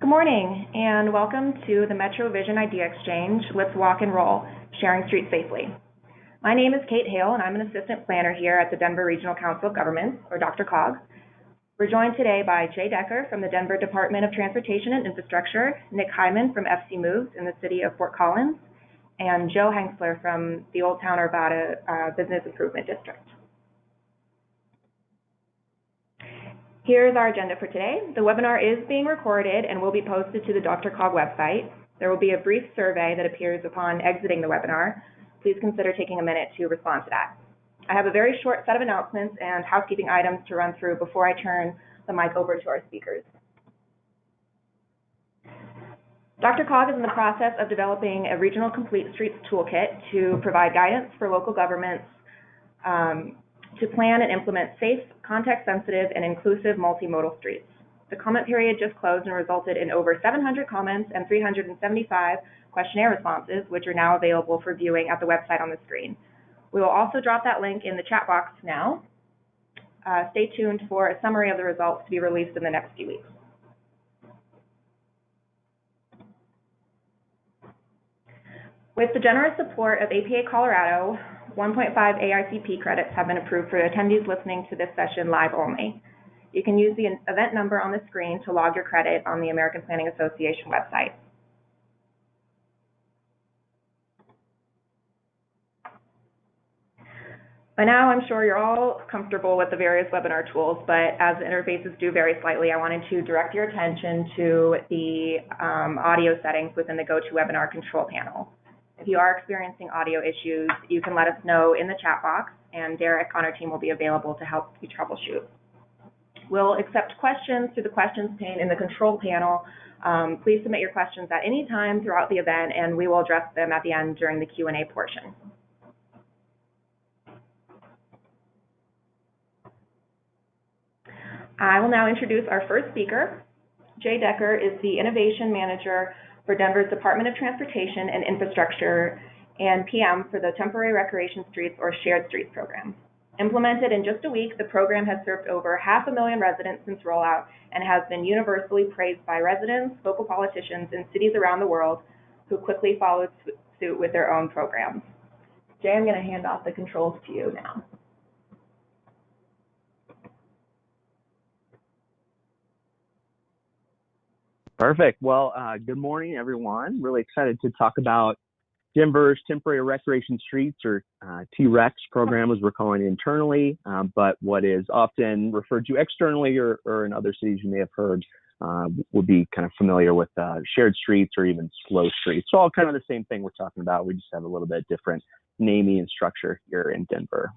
Good morning, and welcome to the Metro Vision Idea Exchange Let's Walk and Roll, Sharing Streets Safely. My name is Kate Hale, and I'm an assistant planner here at the Denver Regional Council of Governments, or Dr. COG. We're joined today by Jay Decker from the Denver Department of Transportation and Infrastructure, Nick Hyman from FC Moves in the city of Fort Collins, and Joe Hengsler from the Old Town Arvada uh, Business Improvement District. Here's our agenda for today. The webinar is being recorded and will be posted to the Dr. Cog website. There will be a brief survey that appears upon exiting the webinar. Please consider taking a minute to respond to that. I have a very short set of announcements and housekeeping items to run through before I turn the mic over to our speakers. Dr. Cog is in the process of developing a regional complete streets toolkit to provide guidance for local governments um, to plan and implement safe, context-sensitive, and inclusive multimodal streets. The comment period just closed and resulted in over 700 comments and 375 questionnaire responses, which are now available for viewing at the website on the screen. We will also drop that link in the chat box now. Uh, stay tuned for a summary of the results to be released in the next few weeks. With the generous support of APA Colorado, 1.5 AICP credits have been approved for attendees listening to this session live only. You can use the event number on the screen to log your credit on the American Planning Association website. By now, I'm sure you're all comfortable with the various webinar tools, but as the interfaces do vary slightly, I wanted to direct your attention to the um, audio settings within the GoToWebinar control panel. If you are experiencing audio issues, you can let us know in the chat box, and Derek on our team will be available to help you troubleshoot. We'll accept questions through the questions pane in the control panel. Um, please submit your questions at any time throughout the event, and we will address them at the end during the Q&A portion. I will now introduce our first speaker. Jay Decker is the Innovation Manager for Denver's Department of Transportation and Infrastructure and PM for the Temporary Recreation Streets or Shared Streets program. Implemented in just a week, the program has served over half a million residents since rollout and has been universally praised by residents, local politicians, and cities around the world who quickly followed suit with their own programs. Jay, I'm going to hand off the controls to you now. Perfect. Well, uh, good morning, everyone. Really excited to talk about Denver's Temporary Recreation Streets, or uh, TREX program, as we're calling it internally, um, but what is often referred to externally, or, or in other cities you may have heard, uh, would be kind of familiar with uh, shared streets or even slow streets. So all kind of the same thing we're talking about. We just have a little bit different naming and structure here in Denver.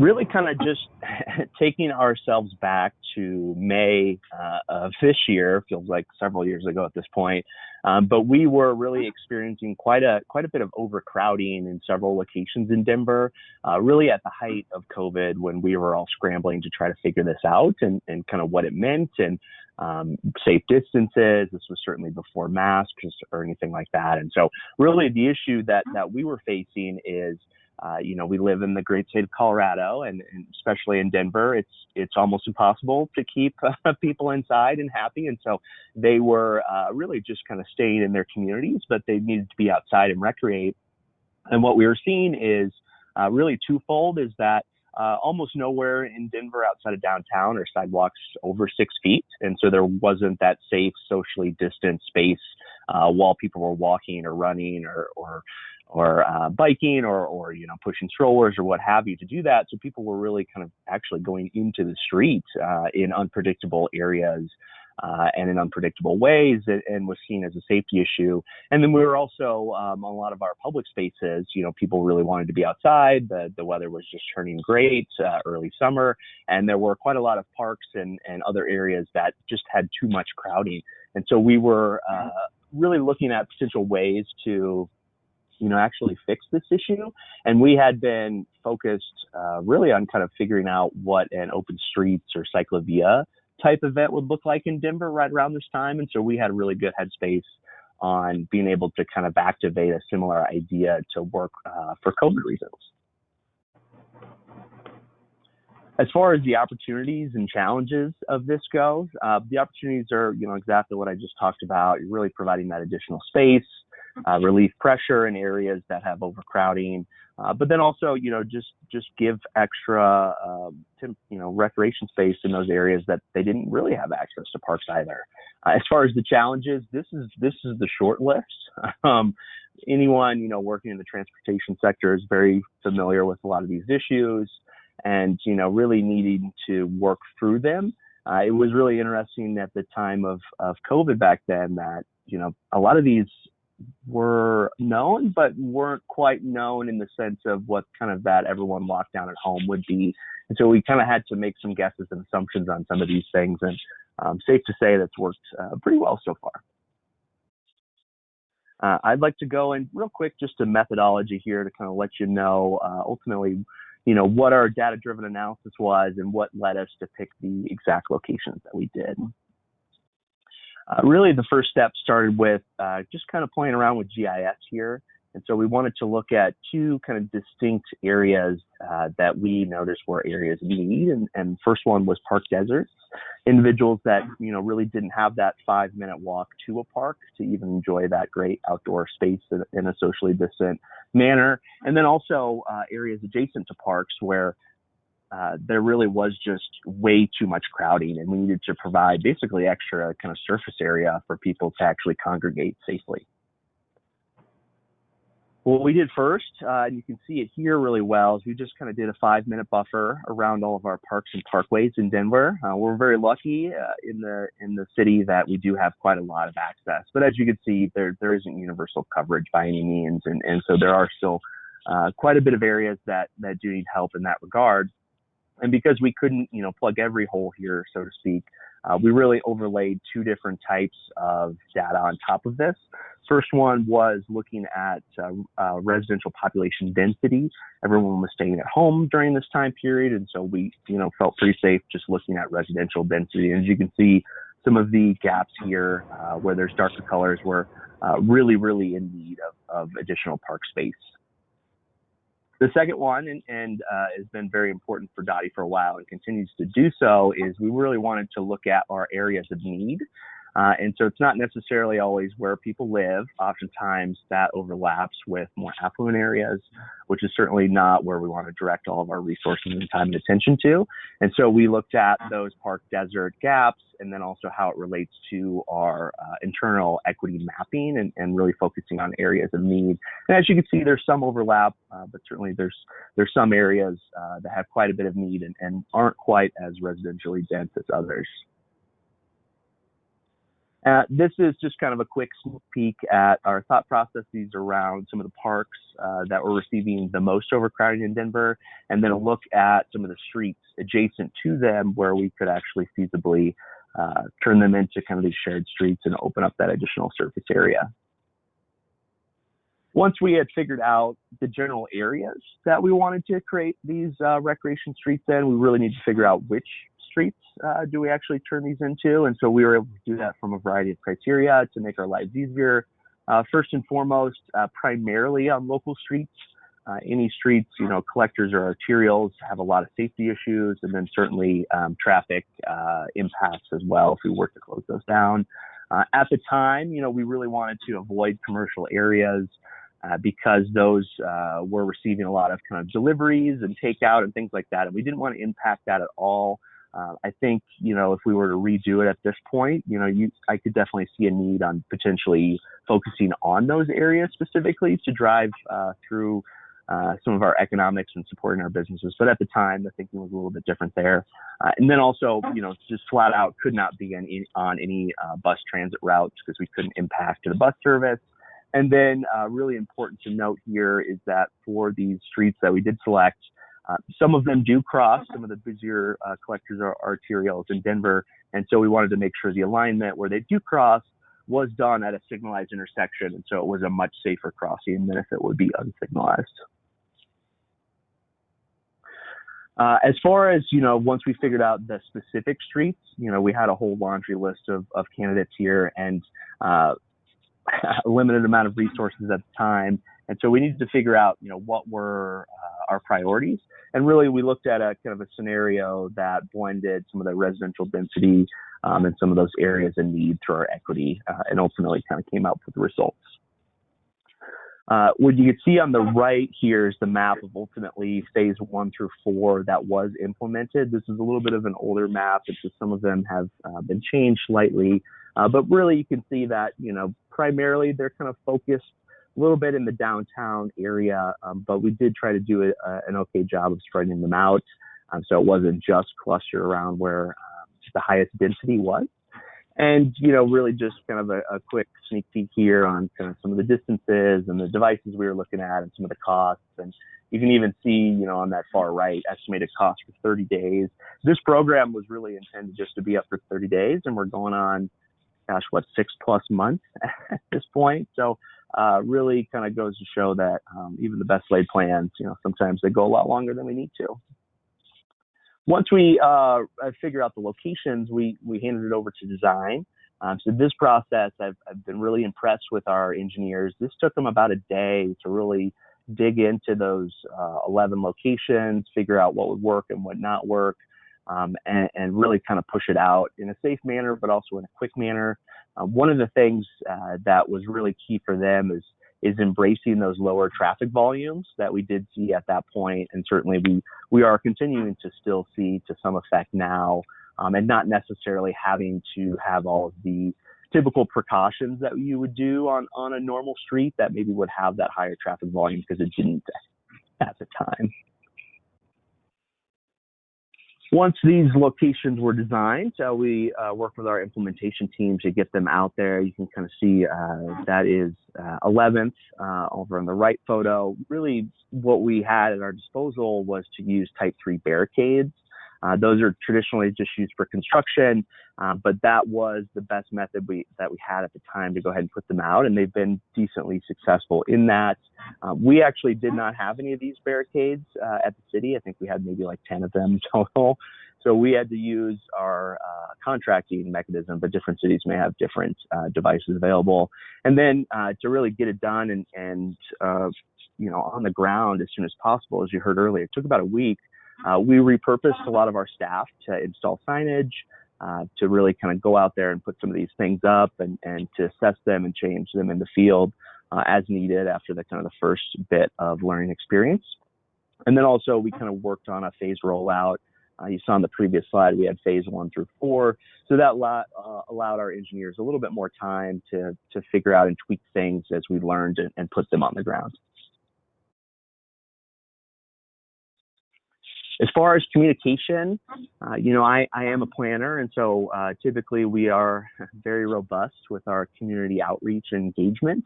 Really kind of just taking ourselves back to May uh, of this year, feels like several years ago at this point. Um, but we were really experiencing quite a quite a bit of overcrowding in several locations in Denver, uh, really at the height of COVID when we were all scrambling to try to figure this out and, and kind of what it meant and um, safe distances. This was certainly before masks or anything like that. And so really the issue that that we were facing is uh, you know, we live in the great state of Colorado, and, and especially in Denver, it's it's almost impossible to keep uh, people inside and happy. And so they were uh, really just kind of staying in their communities, but they needed to be outside and recreate. And what we were seeing is uh, really twofold: is that uh, almost nowhere in Denver outside of downtown are sidewalks over six feet, and so there wasn't that safe, socially distant space uh, while people were walking or running or, or or uh, biking or, or you know pushing strollers or what have you to do that. So people were really kind of actually going into the street uh, in unpredictable areas uh, and in unpredictable ways, and, and, was seen as a safety issue. And then we were also um, on a lot of our public spaces. You know, people really wanted to be outside. The the weather was just turning great, uh, early summer, and there were quite a lot of parks and and other areas that just had too much crowding. And so we were uh, really looking at potential ways to you know, actually fix this issue. And we had been focused uh, really on kind of figuring out what an open streets or ciclovia type event would look like in Denver right around this time. And so we had really good headspace on being able to kind of activate a similar idea to work uh, for COVID reasons. as far as the opportunities and challenges of this goes, uh, the opportunities are, you know, exactly what I just talked about. You're really providing that additional space, uh, relief pressure in areas that have overcrowding, uh, but then also, you know, just just give extra, um, to, you know, recreation space in those areas that they didn't really have access to parks either. Uh, as far as the challenges, this is this is the short list. um, anyone, you know, working in the transportation sector is very familiar with a lot of these issues and you know really needing to work through them. Uh, it was really interesting at the time of of COVID back then that you know a lot of these were known but weren't quite known in the sense of what kind of that everyone locked down at home would be. And so we kind of had to make some guesses and assumptions on some of these things, and um, safe to say that's worked uh, pretty well so far. Uh, I'd like to go in real quick, just a methodology here to kind of let you know uh, ultimately you know, what our data driven analysis was and what led us to pick the exact locations that we did. Uh, really, the first step started with uh, just kind of playing around with GIS here and so we wanted to look at two kind of distinct areas uh, that we noticed were areas of need. And, and first one was park deserts, individuals that, you know, really didn't have that five minute walk to a park to even enjoy that great outdoor space in a socially distant manner. And then also uh, areas adjacent to parks where uh, there really was just way too much crowding and we needed to provide basically extra kind of surface area for people to actually congregate safely. What we did first, uh, and you can see it here really well, is we just kind of did a five minute buffer around all of our parks and parkways in Denver. Uh, we're very lucky uh, in the in the city that we do have quite a lot of access. But as you can see, there there isn't universal coverage by any means, and and so there are still uh, quite a bit of areas that that do need help in that regard. And because we couldn't, you know, plug every hole here, so to speak, uh, we really overlaid two different types of data on top of this. First one was looking at uh, uh, residential population density. Everyone was staying at home during this time period, and so we, you know, felt pretty safe just looking at residential density. And as you can see, some of the gaps here uh, where there's darker colors were uh, really, really in need of, of additional park space. The second one, and, and uh, has been very important for DOTI for a while and continues to do so, is we really wanted to look at our areas of need. Uh, and so it's not necessarily always where people live. Oftentimes that overlaps with more affluent areas, which is certainly not where we want to direct all of our resources and time and attention to. And so we looked at those park desert gaps and then also how it relates to our uh, internal equity mapping and, and, really focusing on areas of need. And as you can see, there's some overlap, uh, but certainly there's there's some areas uh, that have quite a bit of need and, and aren't quite as residentially dense as others. Uh, this is just kind of a quick sneak peek at our thought processes around some of the parks uh, that were receiving the most overcrowding in Denver, and then a look at some of the streets adjacent to them where we could actually feasibly uh, turn them into kind of these shared streets and open up that additional surface area. Once we had figured out the general areas that we wanted to create these uh, recreation streets in, we really need to figure out which streets uh, do we actually turn these into? And so we were able to do that from a variety of criteria to make our lives easier. Uh, first and foremost, uh, primarily on local streets. Uh, any streets, you know, collectors or arterials have a lot of safety issues, and then certainly um, traffic uh, impacts as well if we work to close those down. At the time, you know, we really wanted to avoid commercial areas. Uh, because those uh, were receiving a lot of kind of deliveries and takeout and things like that. And we didn't want to impact that at all. Uh, I think you know if we were to redo it at this point, you know, you I could definitely see a need on potentially focusing on those areas specifically to drive uh, through uh, some of our economics and supporting our businesses. But at the time, the thinking was a little bit different there. Uh, and then also, you know, just flat out could not be on, on any uh, bus transit routes because we couldn't impact the bus service. And then, uh, really important to note here is that for these streets that we did select, uh, some of them do cross. Some of the busier uh, collectors or arterials in Denver, and so we wanted to make sure the alignment where they do cross was done at a signalized intersection, and so it was a much safer crossing than if it would be unsignalized. Uh, as far as you know, once we figured out the specific streets, you know, we had a whole laundry list of, of candidates here, and uh, a limited amount of resources at the time, and so we needed to figure out, you know, what were uh, our priorities. And really, we looked at a kind of a scenario that blended some of the residential density um, and some of those areas in need through our equity, uh, and ultimately kind of came out with the results. Uh, what you can see on the right here is the map of ultimately phase one through four that was implemented. This is a little bit of an older map. It's just some of them have uh, been changed slightly, uh, but really you can see that you know primarily they're kind of focused a little bit in the downtown area, um, but we did try to do a, a, an okay job of spreading them out, um, so it wasn't just clustered around where um, the highest density was. And you know really just kind of a, a, quick sneak peek here on kind of some of the distances and the devices we were looking at and some of the costs. And you can even see you know on that far right estimated cost for 30 days. This program was really intended just to be up for 30 days and we're going on gosh what six plus months at this point. So uh, really kind of goes to show that um, even the best laid plans you know sometimes they go a lot longer than we need to once we uh, figure out the locations, we, we handed it over to design. Um, so this process, I've, I've been really impressed with our engineers. This took them about a day to really dig into those uh, 11 locations, figure out what would work and what not work, um, and, and, really kind of push it out in a safe manner, but also in a quick manner. Um, one of the things uh, that was really key for them is is embracing those lower traffic volumes that we did see at that point, and certainly we we are continuing to still see to some effect now, um, and not necessarily having to have all of the typical precautions that you would do on on a normal street that maybe would have that higher traffic volume because it didn't at the time. Once these locations were designed, uh, we uh, worked with our implementation team to get them out there. You can kind of see uh, that is 11th uh, uh, over on the right photo. Really, what we had at our disposal was to use type 3 barricades uh, those are traditionally just used for construction, uh, but that was the best method we, that we had at the time to go ahead and put them out, and they've been decently successful in that. Uh, we actually did not have any of these barricades uh, at the city. I think we had maybe like 10 of them total. So we had to use our uh, contracting mechanism, but different cities may have different uh, devices available. And then to really get it done and, and you know, on the ground as soon as possible, as you heard earlier, it took about a week uh, we repurposed a lot of our staff to install signage, uh, to really kind of go out there and put some of these things up and, and to assess them and change them in the field uh, as needed after the kind of the first bit of learning experience. And then also we kind of worked on a phase rollout. Uh, you saw on the previous slide, we had phase one through four. So that lot, uh, allowed our engineers a little bit more time to, to figure out and tweak things as we learned and, and put them on the ground. As far as communication, uh, you know, I, I am a planner, and so uh, typically we are very robust with our community outreach and engagement.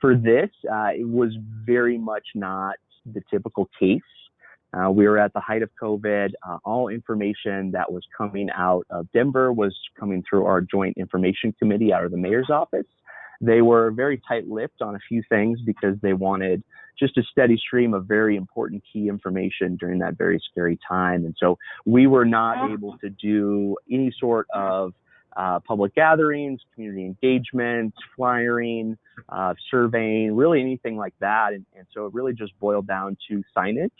For this, uh, it was very much not the typical case. Uh, we were at the height of COVID. Uh, all information that was coming out of Denver was coming through our Joint Information Committee out of the mayor's office. They were very tight lipped on a few things because they wanted just a steady stream of very important key information during that very scary time. And so we were not able to do any sort of uh, public gatherings, community engagement, flyering, uh, surveying, really anything like that. And, and, so it really just boiled down to signage.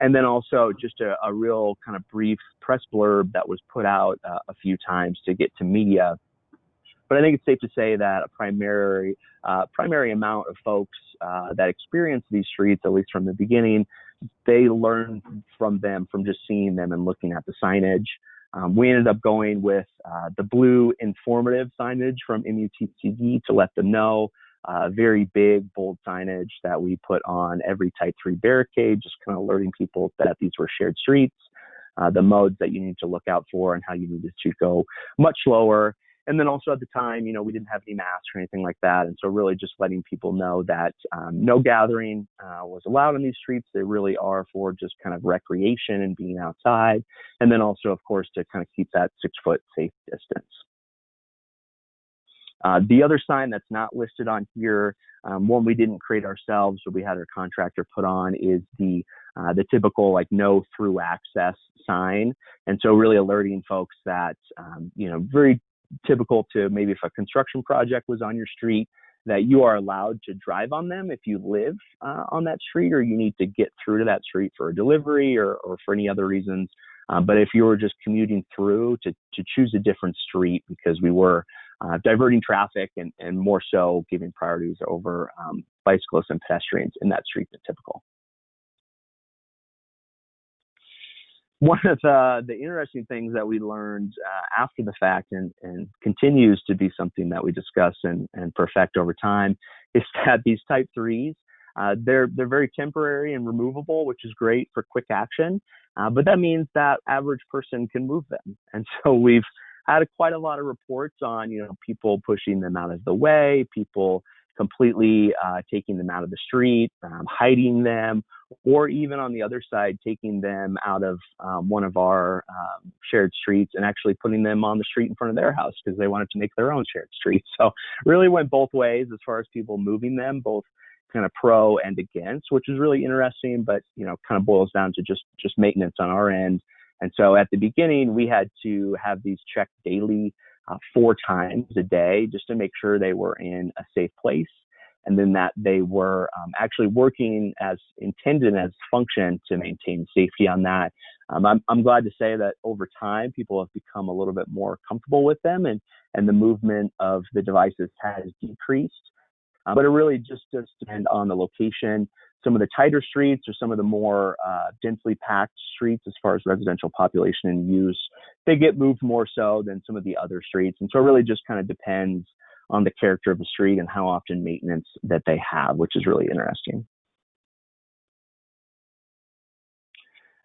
And then also just a, a real kind of brief press blurb that was put out uh, a few times to get to media but I think it's safe to say that a primary uh, primary amount of folks uh, that experience these streets, at least from the beginning, they learn from them from just seeing them and looking at the signage. Um, we ended up going with uh, the blue informative signage from MUTCD to let them know. Uh, very big, bold signage that we put on every Type 3 barricade, just kind of alerting people that these were shared streets, uh, the modes that you need to look out for, and how you needed to go much slower and then also at the time, you know, we didn't have any masks or anything like that. And so really just letting people know that um, no gathering uh, was allowed on these streets. They really are for just kind of recreation and being outside. And then also, of course, to kind of keep that six foot safe distance. Uh, the other sign that's not listed on here, um, one we didn't create ourselves, but we had our contractor put on, is the uh, the typical like no through access sign, and so really alerting folks that um, you know very typical to maybe if a construction project was on your street that you are allowed to drive on them if you live uh, on that street or you need to get through to that street for a delivery or, or for any other reasons. Uh, but if you were just commuting through, to, to choose a different street because we were uh, diverting traffic and, and more so giving priorities over um, bicyclists and pedestrians in that street than typical. One of the, the interesting things that we learned uh, after the fact and, and continues to be something that we discuss and, and perfect over time is that these type threes uh, they're they're very temporary and removable, which is great for quick action. Uh, but that means that average person can move them, and so we've had quite a lot of reports on you know people pushing them out of the way, people completely uh, taking them out of the street, um, hiding them, or even on the other side, taking them out of um, one of our um, shared streets and actually putting them on the street in front of their house because they wanted to make their own shared street. So really went both ways as far as people moving them, both kind of pro and against, which is really interesting, but you know, kind of boils down to just just maintenance on our end. And so at the beginning, we had to have these checked daily, uh, four times a day, just to make sure they were in a safe place and then that they were um, actually working as intended as function to maintain safety on that. Um, I'm, I'm glad to say that over time, people have become a little bit more comfortable with them and, and the movement of the devices has decreased. Uh, but it really just does depend on the location. Some of the tighter streets or some of the more uh, densely packed streets, as far as residential population and use, they get moved more so than some of the other streets. And so it really just kind of depends on the character of the street and how often maintenance that they have, which is really interesting.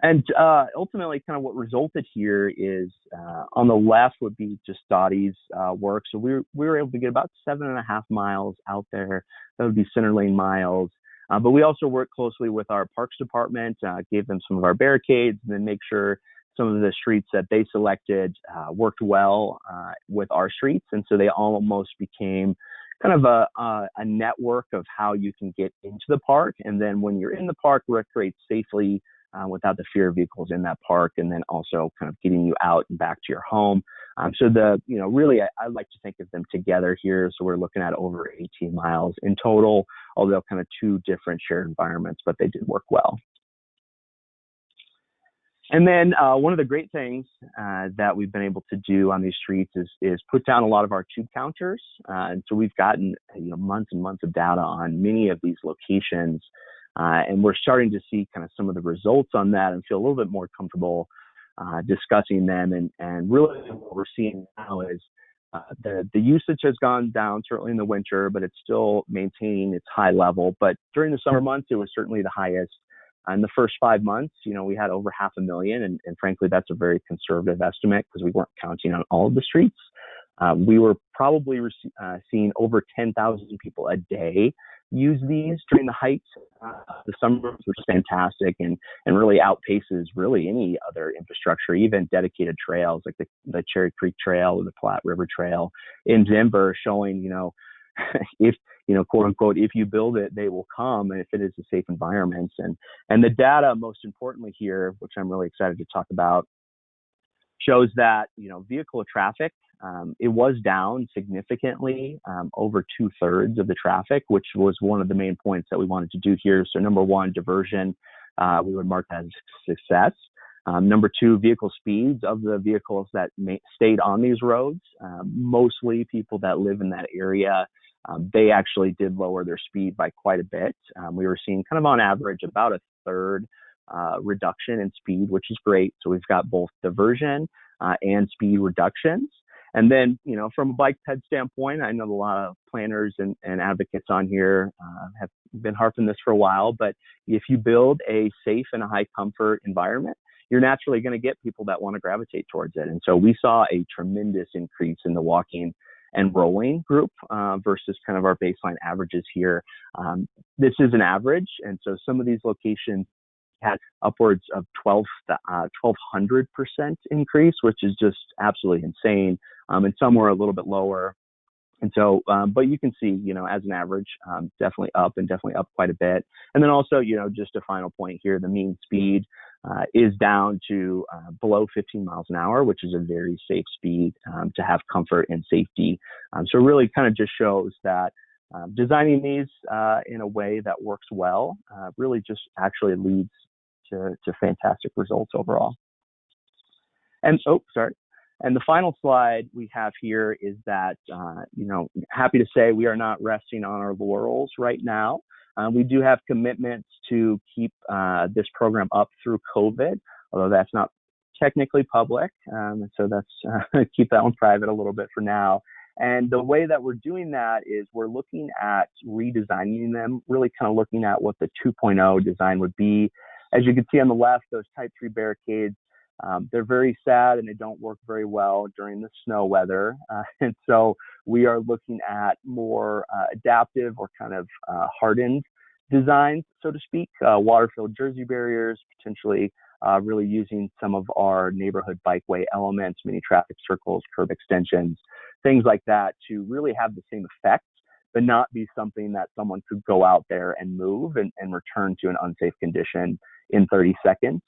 And uh, ultimately, kind of what resulted here is uh, on the left would be just DOTI's uh, work. So we were, we were able to get about seven and a half miles out there. That would be center lane miles. Uh, but we also worked closely with our parks department, uh, gave them some of our barricades, and then make sure some of the streets that they selected uh, worked well uh, with our streets, and so they almost became kind of a, a, a network of how you can get into the park, and then when you're in the park, recreate safely uh, without the fear of vehicles in that park, and then also kind of getting you out and back to your home. Um, so the you know really I, I, like to think of them together here. So we're looking at over 18 miles in total, although kind of two different shared environments, but they did work well. And then uh, one of the great things uh, that we've been able to do on these streets is is put down a lot of our tube counters. Uh, and so we've gotten you know months and months of data on many of these locations, uh, and we're starting to see kind of some of the results on that and feel a little bit more comfortable uh, discussing them. And and really what we're seeing now is. Uh, the the usage has gone down certainly in the winter, but it's still maintaining its high level. But during the summer months, it was certainly the highest. In the first five months, you know, we had over half a million, and, and frankly, that's a very conservative estimate because we weren't counting on all of the streets. Um, we were probably uh, seeing over 10,000 people a day use these during the height. Uh, the summer was fantastic and, and really outpaces really any other infrastructure, even dedicated trails like the, the Cherry Creek Trail or the Platte River Trail in Denver, showing, you know, if you know, quote unquote, if you build it, they will come, and if it is a safe environment. And and the data, most importantly here, which I'm really excited to talk about, shows that you know vehicle traffic um, it was down significantly, um, over two thirds of the traffic, which was one of the main points that we wanted to do here. So number one, diversion, uh, we would mark that as success. Um, number two, vehicle speeds of the vehicles that may, stayed on these roads. Um, mostly people that live in that area um, they actually did lower their speed by quite a bit. Um, we were seeing kind of on average about a third uh, reduction in speed, which is great. So we've got both diversion uh, and speed reductions. And then, you know, from a bike ped standpoint, I know a lot of planners and, and advocates on here uh, have been harping this for a while, but if you build a safe and a high comfort environment, you're naturally going to get people that want to gravitate towards it. And so we saw a tremendous increase in the walking and rolling group uh, versus kind of our baseline averages here. Um, this is an average, and so some of these locations had upwards of 12, uh, 1200% increase, which is just absolutely insane. Um, and some were a little bit lower. And so, um, but you can see, you know, as an average, um, definitely up and definitely up quite a bit. And then also, you know, just a final point here, the mean speed uh, is down to uh, below 15 miles an hour, which is a very safe speed um, to have comfort and safety. Um, so really kind of just shows that um, designing these uh, in a way that works well uh, really just actually leads to, to fantastic results overall. And oh, sorry. And the final slide we have here is that, uh, you know, happy to say we are not resting on our laurels right now. Uh, we do have commitments to keep uh, this program up through COVID, although that's not technically public. Um, so that's keep that one private a little bit for now. And the way that we're doing that is we're looking at redesigning them, really kind of looking at what the 2.0 design would be. As you can see on the left, those type 3 barricades, um, they're very sad and they don't work very well during the snow weather. Uh, and so we are looking at more uh, adaptive or kind of uh, hardened designs, so to speak, uh, water-filled jersey barriers, potentially uh, really using some of our neighborhood bikeway elements, mini traffic circles, curb extensions, things like that to really have the same effect, but not be something that someone could go out there and move and, and return to an unsafe condition in 30 seconds.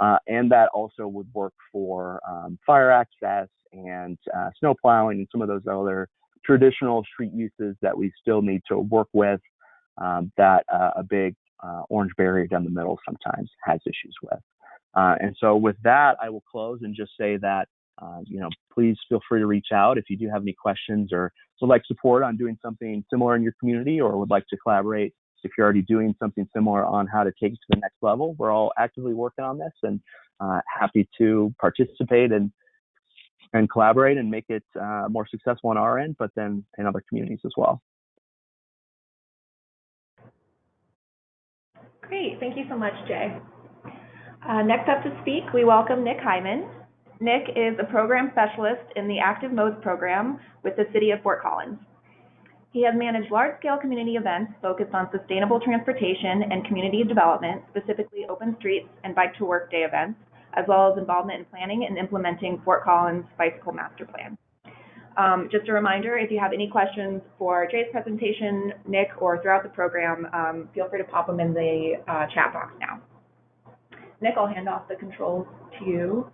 Uh, and that also would work for um, fire access and uh, snow plowing and some of those other traditional street uses that we still need to work with um, that uh, a big uh, orange barrier down the middle sometimes has issues with. Uh, and so with that, I will close and just say that, uh, you know, please feel free to reach out if you do have any questions or would like support on doing something similar in your community or would like to collaborate if you're already doing something similar on how to take it to the next level. We're all actively working on this and uh, happy to participate and and collaborate and make it uh, more successful on our end, but then in other communities as well. Great, thank you so much, Jay. Uh, next up to speak, we welcome Nick Hyman. Nick is a program specialist in the Active Modes program with the City of Fort Collins. He has managed large-scale community events focused on sustainable transportation and community development, specifically open streets and bike to work day events, as well as involvement in planning and implementing Fort Collins Bicycle Master Plan. Um, just a reminder, if you have any questions for Jay's presentation, Nick, or throughout the program, um, feel free to pop them in the uh, chat box now. Nick, I'll hand off the controls to you.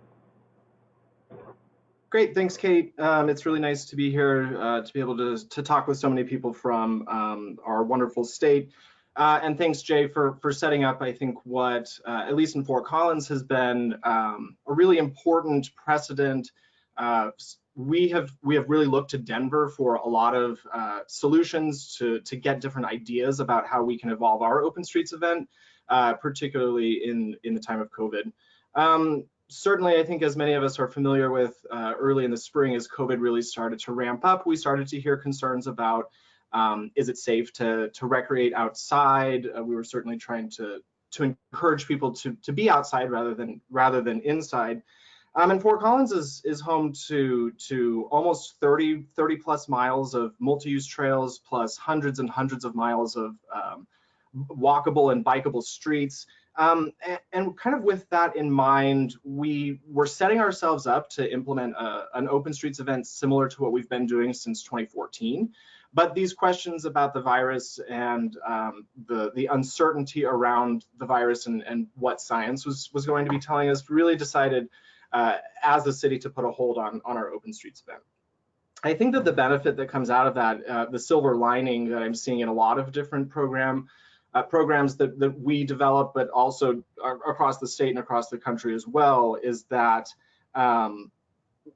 Great, thanks, Kate. Um, it's really nice to be here uh, to be able to, to talk with so many people from um, our wonderful state. Uh, and thanks, Jay, for, for setting up, I think, what, uh, at least in Fort Collins, has been um, a really important precedent. Uh, we have we have really looked to Denver for a lot of uh, solutions to, to get different ideas about how we can evolve our Open Streets event uh, particularly in, in the time of COVID. Um, certainly, I think as many of us are familiar with uh, early in the spring as COVID really started to ramp up, we started to hear concerns about um, is it safe to, to recreate outside? Uh, we were certainly trying to, to encourage people to, to be outside rather than, rather than inside. Um, and Fort Collins is, is home to, to almost 30, 30 plus miles of multi-use trails plus hundreds and hundreds of miles of um, walkable and bikeable streets. Um, and, and, kind of with that in mind, we were setting ourselves up to implement a, an open streets event similar to what we've been doing since 2014. But these questions about the virus and um, the, the uncertainty around the virus and, and what science was, was going to be telling us really decided uh, as a city to put a hold on, on our open streets event. I think that the benefit that comes out of that, uh, the silver lining that I'm seeing in a lot of different program uh, programs that, that we develop, but also across the state and across the country as well, is that um,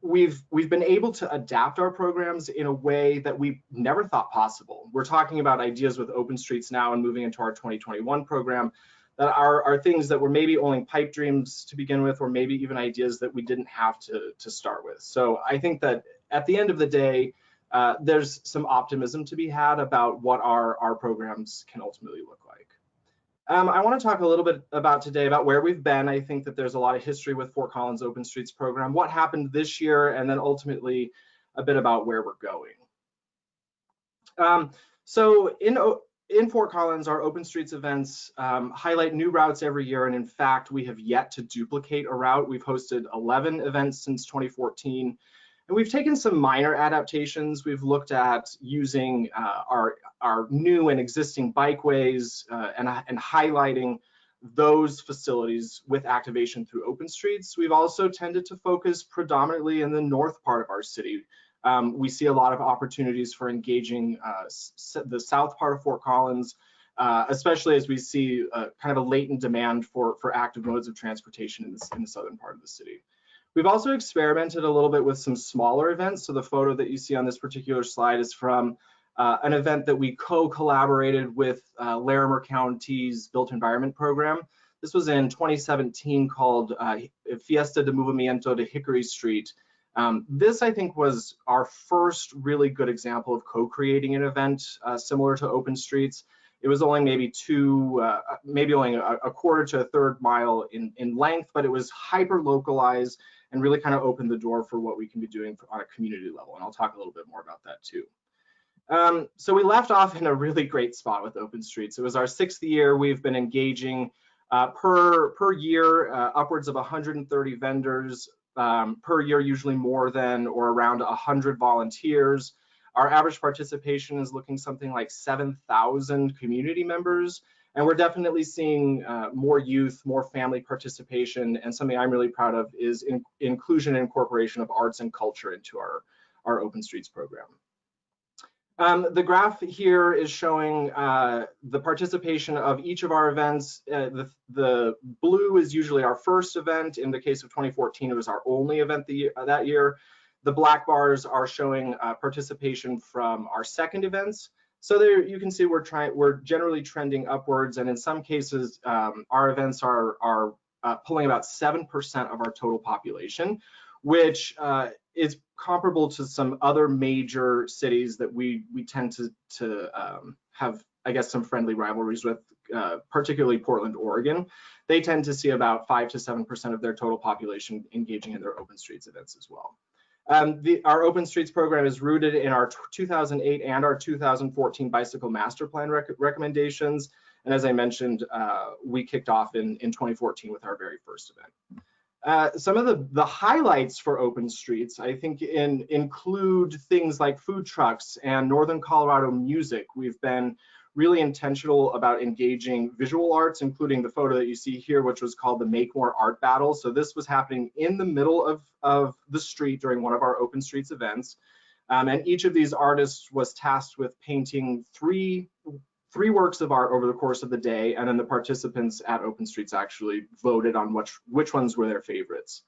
we've we've been able to adapt our programs in a way that we never thought possible. We're talking about ideas with Open Streets now and moving into our 2021 program that are, are things that were maybe only pipe dreams to begin with, or maybe even ideas that we didn't have to, to start with. So I think that at the end of the day, uh, there's some optimism to be had about what our, our programs can ultimately look like. Um, I want to talk a little bit about today about where we've been. I think that there's a lot of history with Fort Collins Open Streets program, what happened this year, and then ultimately a bit about where we're going. Um, so in, in Fort Collins, our Open Streets events um, highlight new routes every year, and in fact, we have yet to duplicate a route. We've hosted 11 events since 2014, and we've taken some minor adaptations. We've looked at using uh, our, our new and existing bikeways uh, and, and highlighting those facilities with activation through open streets. We've also tended to focus predominantly in the north part of our city Um, we see a lot of opportunities for engaging uh, the south part of Fort Collins, uh, especially as we see uh, kind of a latent demand for, for active modes of transportation in, this, in the southern part of the city. We've also experimented a little bit with some smaller events. So the photo that you see on this particular slide is from uh, an event that we co-collaborated with uh, Larimer County's Built Environment Program. This was in 2017 called uh, Fiesta de Movimiento de Hickory Street. Um, this, I think, was our first really good example of co-creating an event uh, similar to Open Streets. It was only maybe two, uh, maybe only a, a, quarter to a third mile in, in length, but it was hyper localized and really kind of opened the door for what we can be doing on a community level. And I'll talk a little bit more about that too. Um, so we left off in a really great spot with Open Streets. It was our sixth year. We've been engaging uh, per, per year, uh, upwards of 130 vendors um, per year, usually more than or around 100 volunteers. Our average participation is looking something like 7,000 community members. And we're definitely seeing uh, more youth, more family participation, and something I'm really proud of is in, inclusion and incorporation of arts and culture into our, our Open Streets program. Um, the graph here is showing uh, the participation of each of our events. Uh, the, the, blue is usually our first event. In the case of 2014, it was our only event the, uh, that year. The black bars are showing uh, participation from our second events. So there you can see we're trying, we're generally trending upwards, and in some cases, um, our events are are uh, pulling about seven percent of our total population, which uh, is comparable to some other major cities that we we tend to to um, have, I guess, some friendly rivalries with, uh, particularly Portland, Oregon. They tend to see about five to seven percent of their total population engaging in their open streets events as well. Um, the, our Open Streets program is rooted in our 2008 and our 2014 Bicycle Master Plan rec recommendations. And as I mentioned, uh, we kicked off in, in 2014 with our very first event. Uh, some of the, the highlights for Open Streets, I think, in, include things like food trucks and Northern Colorado music. We've been really intentional about engaging visual arts, including the photo that you see here, which was called the Make More Art Battle. So this was happening in the middle of, of the street during one of our Open Streets events. Um, and each of these artists was tasked with painting three three works of art over the course of the day, and then the participants at Open Streets actually voted on which, which ones were their favorites.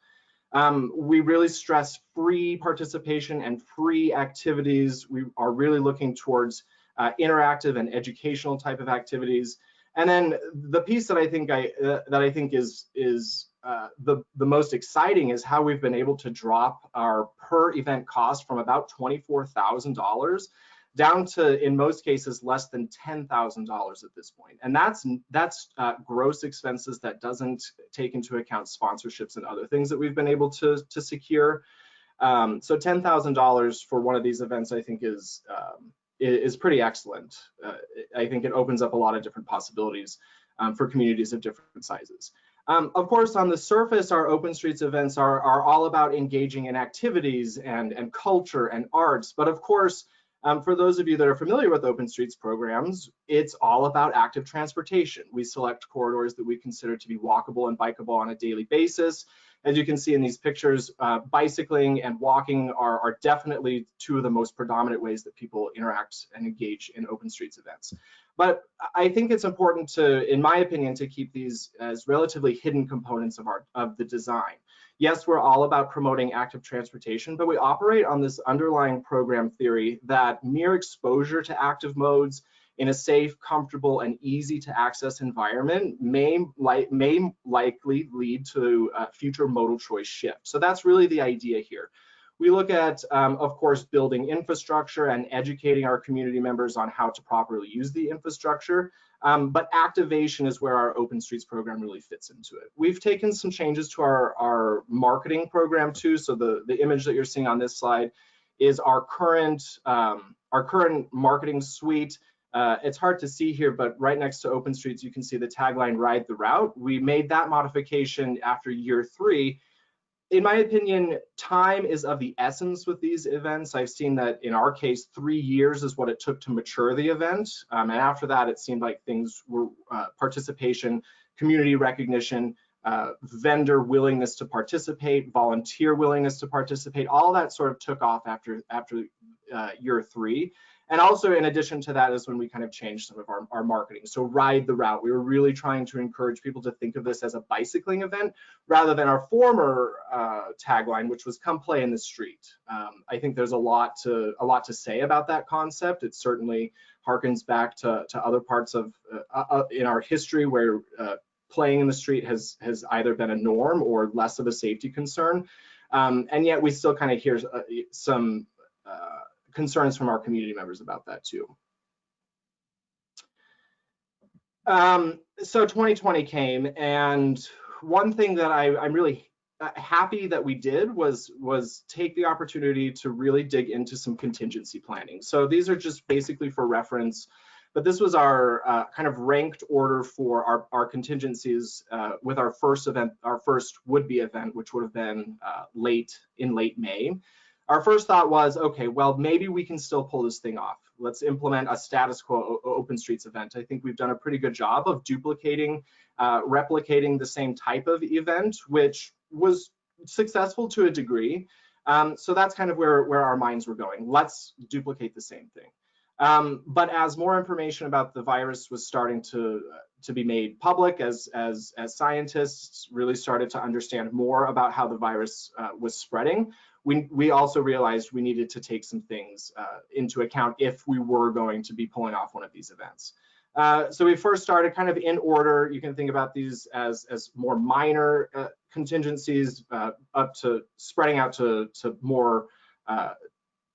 Um, we really stress free participation and free activities. We are really looking towards uh, interactive and educational type of activities. And then the piece that I think I uh, that I think is is uh, the the most exciting is how we've been able to drop our per event cost from about twenty four thousand dollars down to in most cases less than ten thousand dollars at this point, and that's that's uh, gross expenses that doesn't take into account sponsorships and other things that we've been able to to secure. Um, so ten thousand dollars for one of these events, I think, is um, is pretty excellent. Uh, I think it opens up a lot of different possibilities um, for communities of different sizes. Um, of course, on the surface, our Open Streets events are, are all about engaging in activities and, and culture and arts. But of course, um, for those of you that are familiar with Open Streets programs, it's all about active transportation. We select corridors that we consider to be walkable and bikeable on a daily basis. As you can see in these pictures, uh, bicycling and walking are, are, definitely two of the most predominant ways that people interact and engage in open streets events. But I think it's important to, in my opinion, to keep these as relatively hidden components of our of the design. Yes, we're all about promoting active transportation, but we operate on this underlying program theory that mere exposure to active modes in a safe, comfortable, and easy to access environment may, li may likely lead to a future modal choice shift. So that's really the idea here. We look at, um, of course, building infrastructure and educating our community members on how to properly use the infrastructure. Um, but activation is where our Open Streets program really fits into it. We've taken some changes to our, our marketing program too. So the, the image that you're seeing on this slide is our current, um, our current marketing suite. Uh, it's hard to see here, but right next to Open Streets, you can see the tagline, ride the route. We made that modification after year three. In my opinion, time is of the essence with these events. I've seen that in our case, three years is what it took to mature the event. Um, and after that, it seemed like things were uh, participation, community recognition, uh, vendor willingness to participate, volunteer willingness to participate, all that sort of took off after after uh, year three. And also in addition to that is when we kind of changed some of our, our marketing. So ride the route. We were really trying to encourage people to think of this as a bicycling event rather than our former uh, tagline, which was come play in the street. Um, I think there's a lot to a lot to say about that concept. It certainly harkens back to, to other parts of uh, uh, in our history where uh, playing in the street has has either been a norm or less of a safety concern. Um, and yet we still kind of hear uh, some uh, concerns from our community members about that too. Um, so 2020 came, and one thing that I, I'm really happy that we did was was take the opportunity to really dig into some contingency planning. So these are just basically for reference, but this was our uh, kind of ranked order for our, our contingencies uh, with our first event, our first would-be event, which would have been uh, late in late May our first thought was, okay, well, maybe we can still pull this thing off. Let's implement a status quo open streets event. I think we've done a pretty good job of duplicating, uh, replicating the same type of event, which was successful to a degree. Um, so that's kind of where, where our minds were going. Let's duplicate the same thing. Um, but as more information about the virus was starting to to be made public, as as as scientists really started to understand more about how the virus uh, was spreading, we, we also realized we needed to take some things uh, into account if we were going to be pulling off one of these events. Uh, so we first started kind of in order. You can think about these as, as more minor uh, contingencies uh, up to spreading out to, to more uh,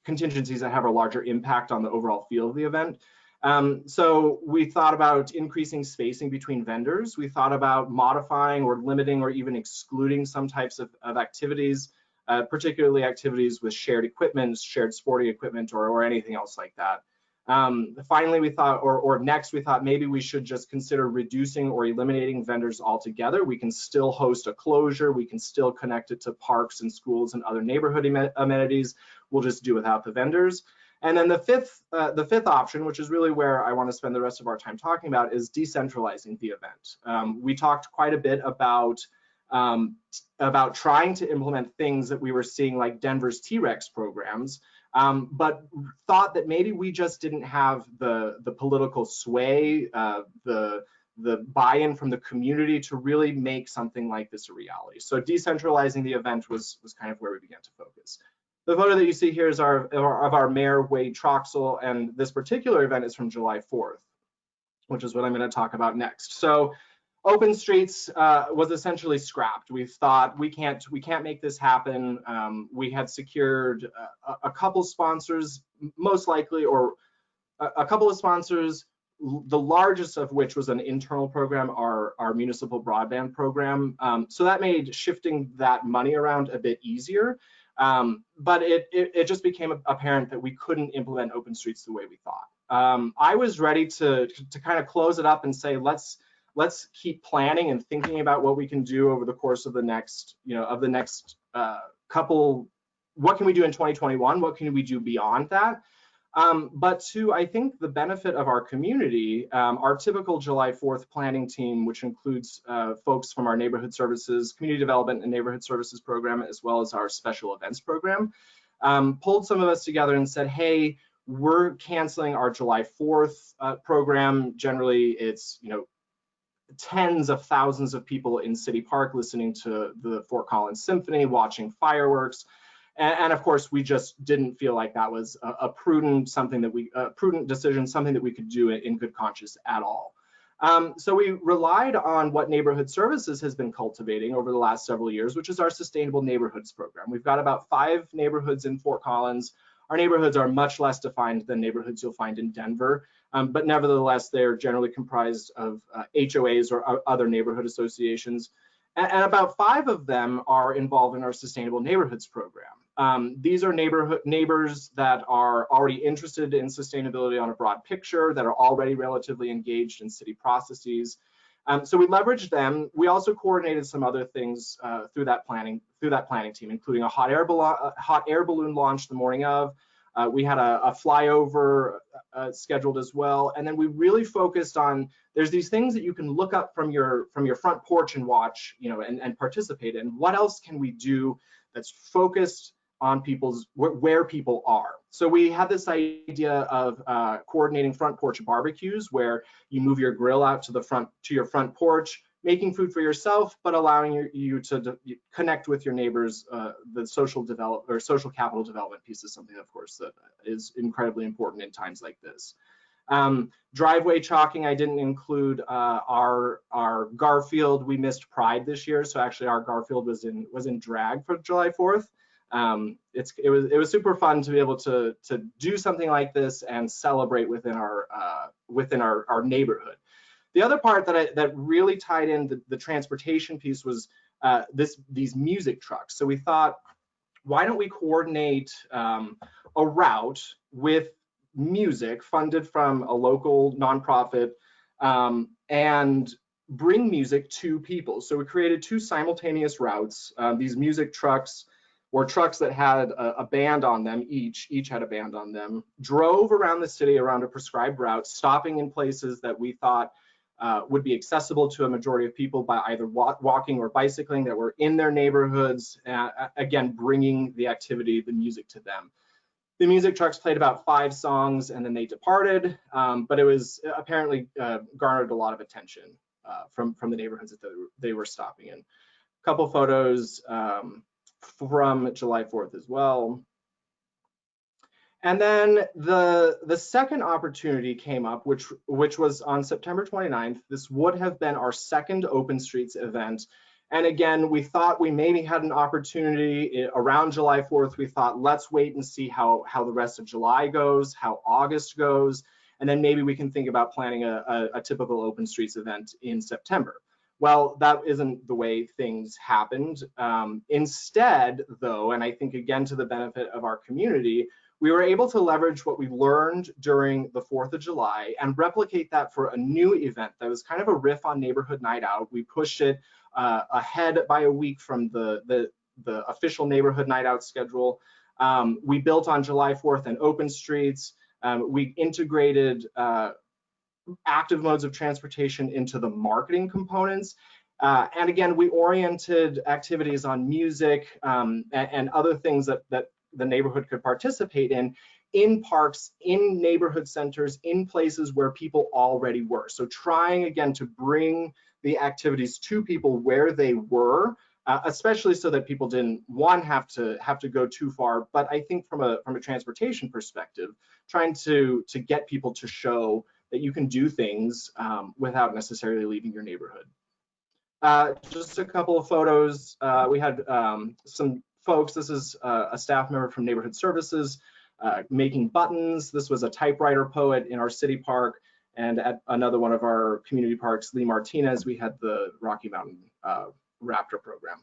contingencies that have a larger impact on the overall feel of the event. Um, so we thought about increasing spacing between vendors. We thought about modifying or limiting or even excluding some types of, of activities uh, particularly activities with shared equipment, shared sporting equipment, or, or anything else like that. Um, finally, we thought, or, or next, we thought maybe we should just consider reducing or eliminating vendors altogether. We can still host a closure. We can still connect it to parks and schools and other neighborhood amenities. We'll just do without the vendors. And then the fifth, uh, the fifth option, which is really where I want to spend the rest of our time talking about, is decentralizing the event. Um, we talked quite a bit about um, about trying to implement things that we were seeing like Denver's T-Rex programs, um, but thought that maybe we just didn't have the, the political sway, uh, the, the buy-in from the community to really make something like this a reality. So decentralizing the event was, was kind of where we began to focus. The photo that you see here is our, of our mayor, Wade Troxell, and this particular event is from July 4th, which is what I'm gonna talk about next. So Open Streets uh, was essentially scrapped. We thought we can't we can't make this happen. Um, we had secured a, a, couple sponsors, most likely, or a, a, couple of sponsors. The largest of which was an internal program, our our municipal broadband program. Um, so that made shifting that money around a bit easier. Um, but it, it, it just became apparent that we couldn't implement Open Streets the way we thought. Um, I was ready to to kind of close it up and say let's let's keep planning and thinking about what we can do over the course of the next, you know, of the next uh, couple. What can we do in 2021? What can we do beyond that? Um, but to, I think, the benefit of our community, um, our typical July 4th planning team, which includes uh, folks from our neighborhood services, community development and neighborhood services program, as well as our special events program, um, pulled some of us together and said, hey, we're canceling our July 4th uh, program. Generally, it's, you know, tens of thousands of people in City Park listening to the Fort Collins Symphony, watching fireworks. And, and of course, we just didn't feel like that was a, a, prudent something that we a prudent decision, something that we could do in good conscience at all. Um, so we relied on what Neighborhood Services has been cultivating over the last several years, which is our Sustainable Neighborhoods program. We've got about five neighborhoods in Fort Collins. Our neighborhoods are much less defined than neighborhoods you'll find in Denver. Um, but nevertheless, they're generally comprised of uh, HOAs or other neighborhood associations. And, and, about five of them are involved in our Sustainable Neighborhoods program. Um, these are neighborhood neighbors that are already interested in sustainability on a broad picture, that are already relatively engaged in city processes. Um, so we leveraged them. We also coordinated some other things uh, through that planning through that planning team, including a hot air balloon, hot air balloon launch the morning of, Uh, we had a, a flyover uh, scheduled as well, and then we really focused on. There's these things that you can look up from your from your front porch and watch, you know, and, and participate in. What else can we do that's focused on people's where people are. So we had this idea of uh, coordinating front porch barbecues where you move your grill out to the front to your front porch, making food for yourself, but allowing you, you to connect with your neighbors. Uh, the social develop or social capital development piece is something, of course, that is incredibly important in times like this. Um, driveway chalking, I didn't include uh, our our Garfield. We missed Pride this year, so actually our Garfield was in was in drag for July 4th um, it's it was it was super fun to be able to to do something like this and celebrate within our uh, within our our neighborhood. The other part that I, that really tied in the, the transportation piece was uh, this these music trucks. So we thought, why don't we coordinate um, a route with music funded from a local nonprofit um, and bring music to people. So we created two simultaneous routes. Uh, these music trucks or trucks that had a, a, band on them each each had a band on them drove around the city around a prescribed route stopping in places that we thought uh, would be accessible to a majority of people by either walk, walking or bicycling that were in their neighborhoods uh, again bringing the activity the music to them the music trucks played about five songs and then they departed um, but it was apparently uh, garnered a lot of attention uh, from from the neighborhoods that they were stopping in a couple photos um, from July 4th as well. And then the the second opportunity came up, which which was on September 29th. This would have been our second Open Streets event. And again, we thought we maybe had an opportunity around July 4th. We thought, let's wait and see how, how the rest of July goes, how August goes, and then maybe we can think about planning a, a, a typical Open Streets event in September. Well, that isn't the way things happened. Um, instead, though, and I think again to the benefit of our community, we were able to leverage what we learned during the 4th of July and replicate that for a new event that was kind of a riff on Neighborhood Night Out. We pushed it uh, ahead by a week from the, the, the official Neighborhood Night Out schedule. Um, we built on July 4th and open streets. Um, we integrated uh, active modes of transportation into the marketing components. Uh, and again, we oriented activities on music um, and, and, other things that, that the neighborhood could participate in, in parks, in neighborhood centers, in places where people already were. So trying again to bring the activities to people where they were, uh, especially so that people didn't one have to have to go too far. But I think from a from a transportation perspective, trying to to get people to show that you can do things um, without necessarily leaving your neighborhood. Uh, just a couple of photos. Uh, we had um, some folks, this is uh, a staff member from Neighborhood Services uh, making buttons. This was a typewriter poet in our city park. And at another one of our community parks, Lee Martinez, we had the Rocky Mountain uh, Raptor program.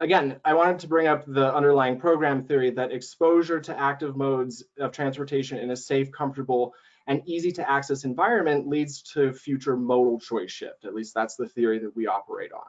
Again, I wanted to bring up the underlying program theory that exposure to active modes of transportation in a safe, comfortable, and easy to access environment leads to future modal choice shift. At least that's the theory that we operate on.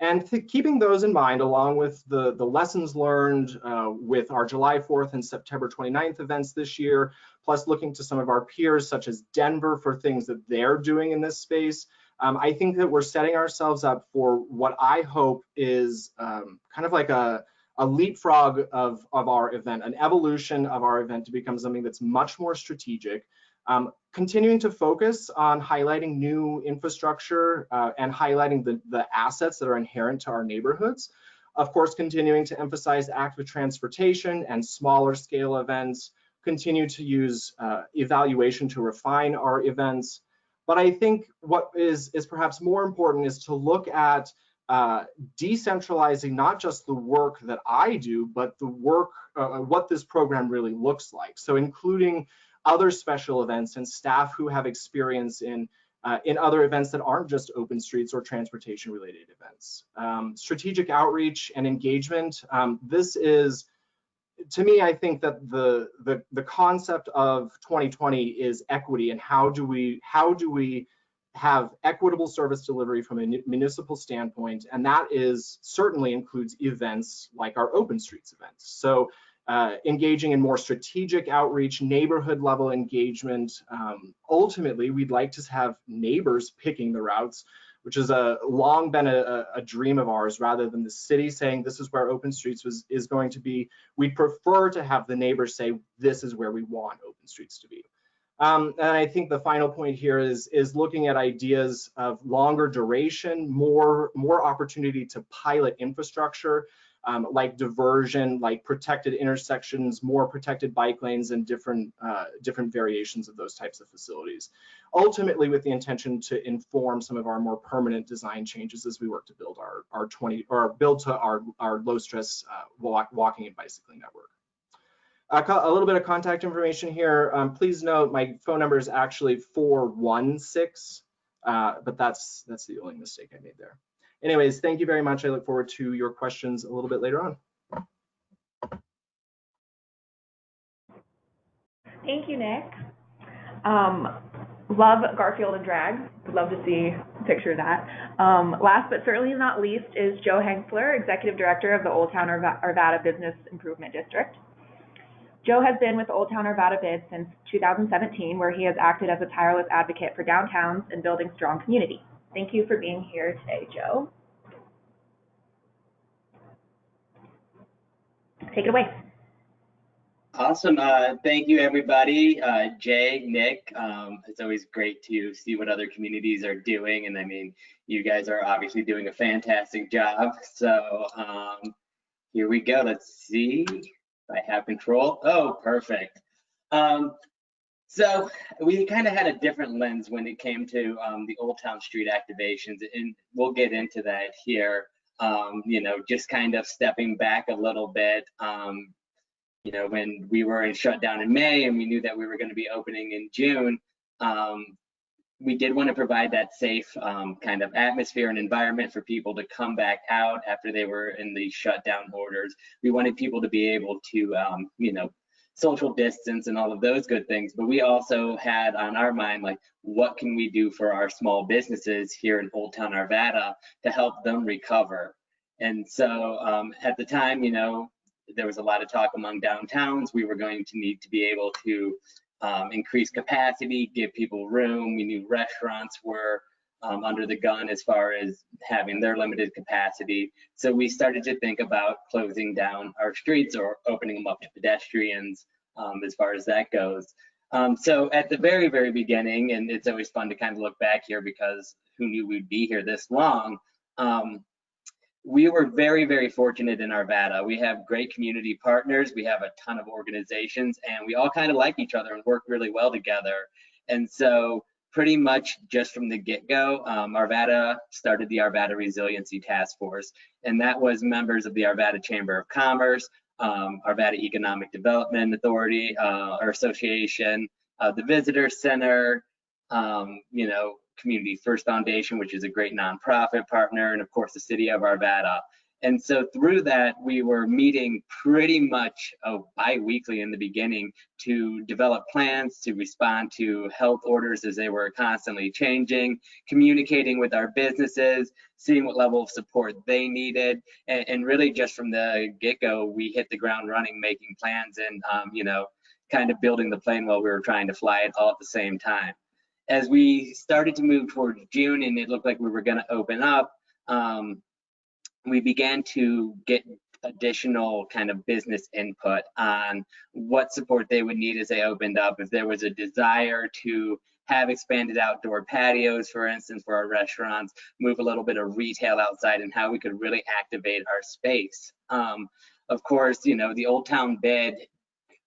And keeping those in mind, along with the, the lessons learned uh, with our July 4th and September 29th events this year, plus looking to some of our peers such as Denver for things that they're doing in this space, um, I think that we're setting ourselves up for what I hope is um, kind of like a, a leapfrog of, of our event, an evolution of our event to become something that's much more strategic, um, continuing to focus on highlighting new infrastructure uh, and highlighting the, the assets that are inherent to our neighborhoods. Of course, continuing to emphasize active transportation and smaller scale events, continue to use uh, evaluation to refine our events. But I think what is, is perhaps more important is to look at uh, decentralizing not just the work that I do, but the work, uh, what this program really looks like. So including other special events and staff who have experience in uh, in other events that aren't just open streets or transportation related events. Um, strategic outreach and engagement. Um, this is, to me, I think that the, the, the concept of 2020 is equity and how do we, how do we have equitable service delivery from a municipal standpoint. And that is certainly includes events like our open streets events. So uh, engaging in more strategic outreach, neighborhood level engagement. Um, ultimately, we'd like to have neighbors picking the routes, which has a long been a, a, dream of ours rather than the city saying this is where open streets was, is going to be. We'd prefer to have the neighbors say this is where we want open streets to be. Um, and I think the final point here is, is looking at ideas of longer duration, more, more opportunity to pilot infrastructure, um, like diversion, like protected intersections, more protected bike lanes, and different, uh, different variations of those types of facilities. Ultimately, with the intention to inform some of our more permanent design changes as we work to build our, our 20 or build to our, our low stress uh, walk, walking and bicycling network. A little bit of contact information here. Um, please note my phone number is actually 416, uh, but that's that's the only mistake I made there. Anyways, thank you very much. I look forward to your questions a little bit later on. Thank you, Nick. Um, love Garfield and drag. Would love to see a picture of that. Um, last but certainly not least is Joe Hengsler, Executive Director of the Old Town Arvada Business Improvement District. Joe has been with Old Town Arvada Bid since 2017, where he has acted as a tireless advocate for downtowns and building strong community. Thank you for being here today, Joe. Take it away. Awesome. Uh, thank you, everybody. Uh, Jay, Nick, um, it's always great to see what other communities are doing. And I mean, you guys are obviously doing a fantastic job. So um, here we go. Let's see. I have control. Oh, perfect. Um, so we kind of had a different lens when it came to um, the Old Town Street activations, and we'll get into that here. Um, you know, just kind of stepping back a little bit. Um, you know, when we were in shutdown in May and we knew that we were going to be opening in June, um, we did want to provide that safe um, kind of atmosphere and environment for people to come back out after they were in the shutdown orders. We wanted people to be able to, um, you know, social distance and all of those good things. But we also had on our mind, like, what can we do for our small businesses here in Old Town Arvada to help them recover? And so um, at the time, you know, there was a lot of talk among downtowns. We were going to need to be able to um, increase capacity, give people room. We knew restaurants were um, under the gun as far as having their limited capacity. So we started to think about closing down our streets or opening them up to pedestrians um, as far as that goes. Um, so at the very, very beginning, and it's always fun to kind of look back here because who knew we'd be here this long, um, we were very, very fortunate in Arvada. We have great community partners. We have a ton of organizations and we all kind of like each other and work really well together. And so pretty much just from the get-go, um, Arvada started the Arvada Resiliency Task Force, and that was members of the Arvada Chamber of Commerce, um, Arvada Economic Development Authority, uh, our association, uh, the Visitor Center, um, you know, Community First Foundation, which is a great nonprofit partner, and of course the city of Arvada. And so through that, we were meeting pretty much uh, bi-weekly in the beginning to develop plans to respond to health orders as they were constantly changing, communicating with our businesses, seeing what level of support they needed, and, and really just from the get-go, we hit the ground running, making plans and, um, you know, kind of building the plane while we were trying to fly it all at the same time. As we started to move towards June and it looked like we were going to open up, um, we began to get additional kind of business input on what support they would need as they opened up. If there was a desire to have expanded outdoor patios, for instance, for our restaurants, move a little bit of retail outside and how we could really activate our space. Um, of course, you know, the Old Town Bid,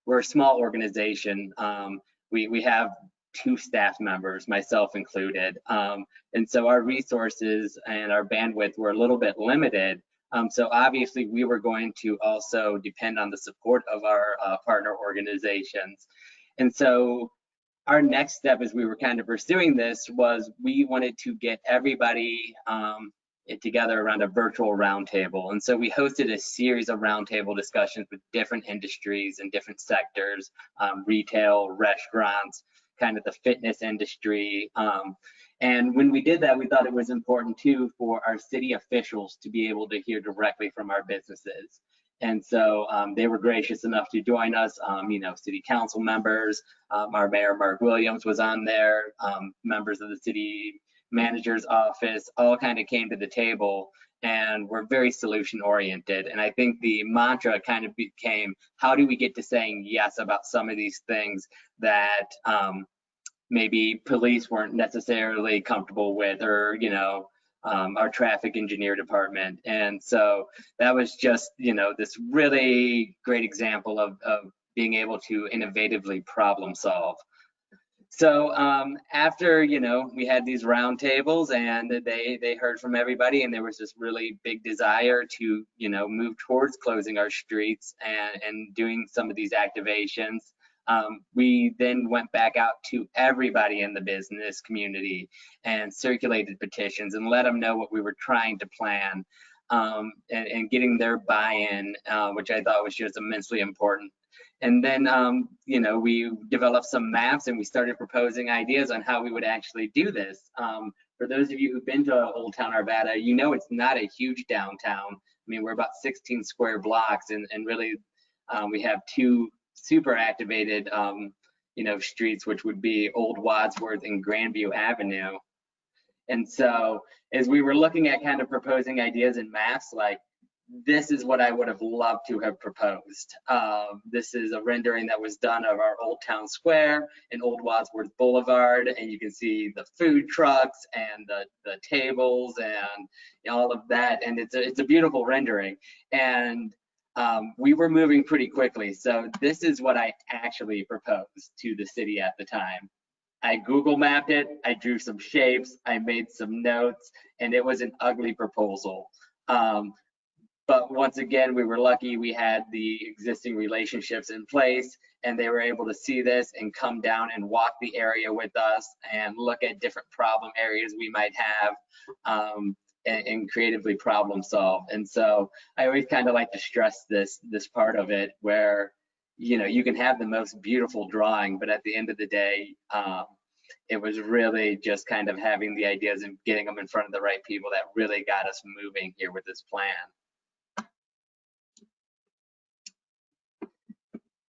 we're a small organization. Um, we, we have two staff members, myself included. Um, and so our resources and our bandwidth were a little bit limited. Um, so obviously we were going to also depend on the support of our uh, partner organizations. And so our next step as we were kind of pursuing this was we wanted to get everybody um, together around a virtual roundtable. And so we hosted a series of roundtable discussions with different industries and different sectors, um, retail, restaurants, kind of the fitness industry. Um, and when we did that, we thought it was important too for our city officials to be able to hear directly from our businesses. And so um, they were gracious enough to join us. Um, you know, city council members, um, our mayor Mark Williams was on there, um, members of the city manager's office, all kind of came to the table and we're very solution oriented. And I think the mantra kind of became, how do we get to saying yes about some of these things that um, maybe police weren't necessarily comfortable with, or you know, um, our traffic engineer department. And so that was just, you know, this really great example of, of being able to innovatively problem solve. So um, after you know we had these roundtables and they they heard from everybody and there was this really big desire to you know move towards closing our streets and and doing some of these activations. Um, we then went back out to everybody in the business community and circulated petitions and let them know what we were trying to plan um, and, and, getting their buy-in, uh, which I thought was just immensely important. And then, um, you know, we developed some maps and we started proposing ideas on how we would actually do this. Um, for those of you who've been to Old Town Arvada, you know it's not a huge downtown. I mean, we're about 16 square blocks and, and really um, we have two super activated, um, you know, streets, which would be Old Wadsworth and Grandview Avenue. And so as we were looking at kind of proposing ideas and maps, like this is what I would have loved to have proposed. Um, this is a rendering that was done of our Old Town Square and Old Wadsworth Boulevard, and you can see the food trucks and the, the tables and all of that, and it's a, it's a beautiful rendering. And um, we were moving pretty quickly, so this is what I actually proposed to the city at the time. I Google mapped it, I drew some shapes, I made some notes, and it was an ugly proposal. Um, but once again, we were lucky we had the existing relationships in place and they were able to see this and come down and walk the area with us and look at different problem areas we might have um, and, and, creatively problem solve. And so I always kind of like to stress this this part of it where you know you can have the most beautiful drawing, but at the end of the day, um, it was really just kind of having the ideas and getting them in front of the right people that really got us moving here with this plan.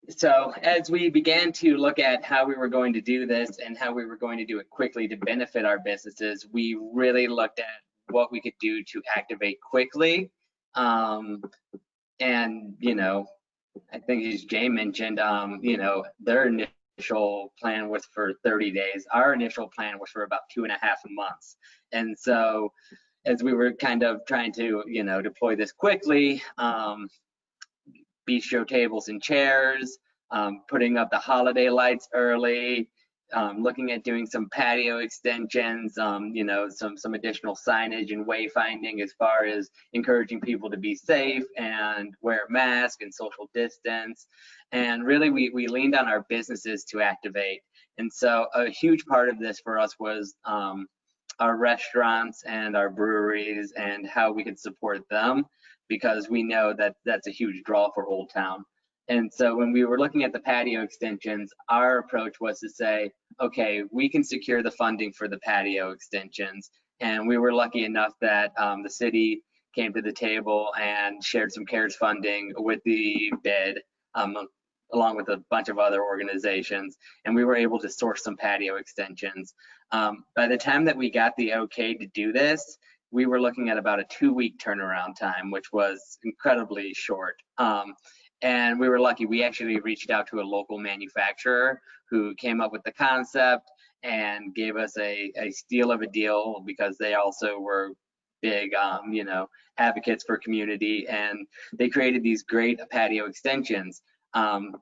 So as we began to look at how we were going to do this and how we were going to do it quickly to benefit our businesses, we really looked at what we could do to activate quickly. Um, and, you know, I think as Jay mentioned, um, you know, their initial plan was for 30 days. Our initial plan was for about two and a half months. And so as we were kind of trying to, you know, deploy this quickly, um, bistro tables and chairs, um, putting up the holiday lights early, um, looking at doing some patio extensions, um, you know, some some additional signage and wayfinding as far as encouraging people to be safe and wear a mask and social distance. And really, we we leaned on our businesses to activate. And so, a huge part of this for us was um, our restaurants and our breweries and how we could support them because we know that that's a huge draw for Old Town. And so when we were looking at the patio extensions, our approach was to say, okay, we can secure the funding for the patio extensions. And we were lucky enough that um, the city came to the table and shared some CARES funding with the bid, um, along with a bunch of other organizations. And we were able to source some patio extensions. Um, by the time that we got the okay to do this, we were looking at about a two week turnaround time, which was incredibly short. Um, and we were lucky, we actually reached out to a local manufacturer who came up with the concept and gave us a, a steal of a deal because they also were big, um, you know, advocates for community. And they created these great patio extensions. Um,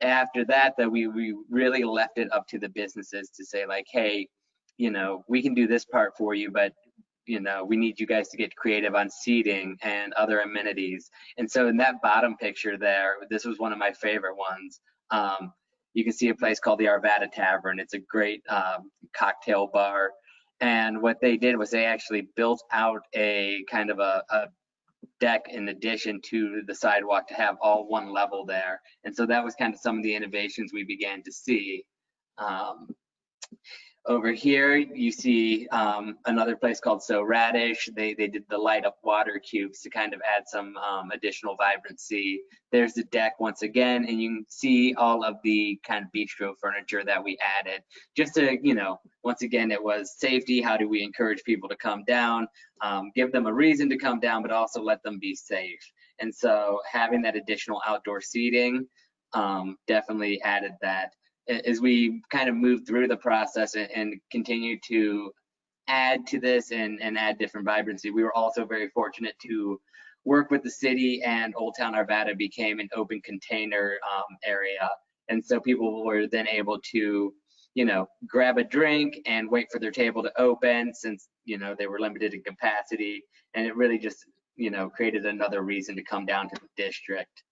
after that, that we, we really left it up to the businesses to say like, hey, you know, we can do this part for you, but you know, we need you guys to get creative on seating and other amenities. And so in that bottom picture there, this was one of my favorite ones. Um, you can see a place called the Arvada Tavern. It's a great um, cocktail bar. And what they did was they actually built out a kind of a, a deck in addition to the sidewalk to have all one level there. And so that was kind of some of the innovations we began to see. Um, over here, you see um, another place called So Radish. They they did the light up water cubes to kind of add some um, additional vibrancy. There's the deck once again, and you can see all of the kind of bistro furniture that we added. Just to, you know, once again, it was safety. How do we encourage people to come down? Um, give them a reason to come down, but also let them be safe. And so having that additional outdoor seating um, definitely added that as we kind of move through the process and, and continue to add to this and, and add different vibrancy, we were also very fortunate to work with the city and Old Town Arvada became an open container um, area. And so people were then able to, you know, grab a drink and wait for their table to open since, you know, they were limited in capacity. And it really just, you know, created another reason to come down to the district.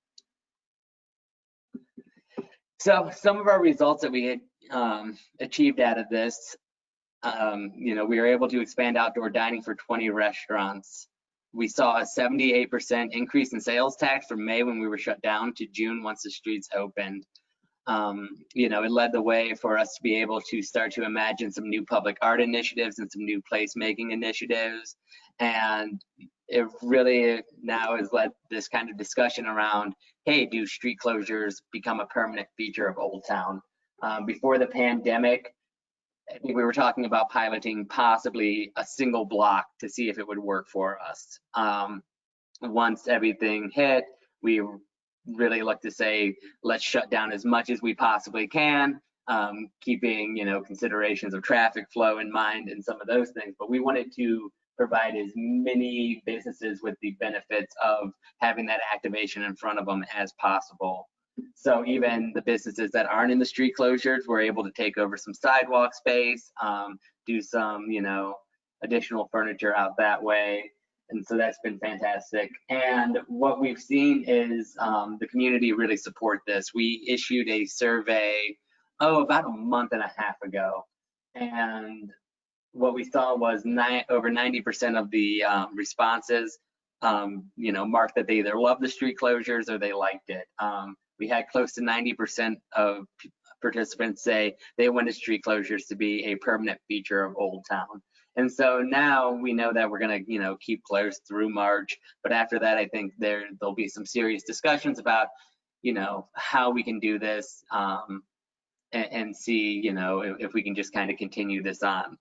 So some of our results that we had um, achieved out of this, um, you know, we were able to expand outdoor dining for 20 restaurants. We saw a 78% increase in sales tax from May when we were shut down to June once the streets opened. Um, you know, it led the way for us to be able to start to imagine some new public art initiatives and some new placemaking initiatives. And it really now has led this kind of discussion around hey, do street closures become a permanent feature of Old Town? Um, before the pandemic, I think we were talking about piloting possibly a single block to see if it would work for us. Um, once everything hit, we really looked to say, let's shut down as much as we possibly can, um, keeping, you know, considerations of traffic flow in mind and some of those things. But we wanted to provide as many businesses with the benefits of having that activation in front of them as possible. So even the businesses that aren't in the street closures were able to take over some sidewalk space, um, do some, you know, additional furniture out that way. And so that's been fantastic. And what we've seen is um, the community really support this. We issued a survey, oh, about a month and a half ago. And what we saw was over 90% of the um, responses, um, you know, marked that they either love the street closures or they liked it. Um, we had close to 90% of participants say they wanted street closures to be a permanent feature of Old Town. And so now we know that we're going to, you know, keep closed through March. But after that, I think there there'll be some serious discussions about, you know, how we can do this um, and, and, see, you know, if, if we can just kind of continue this on.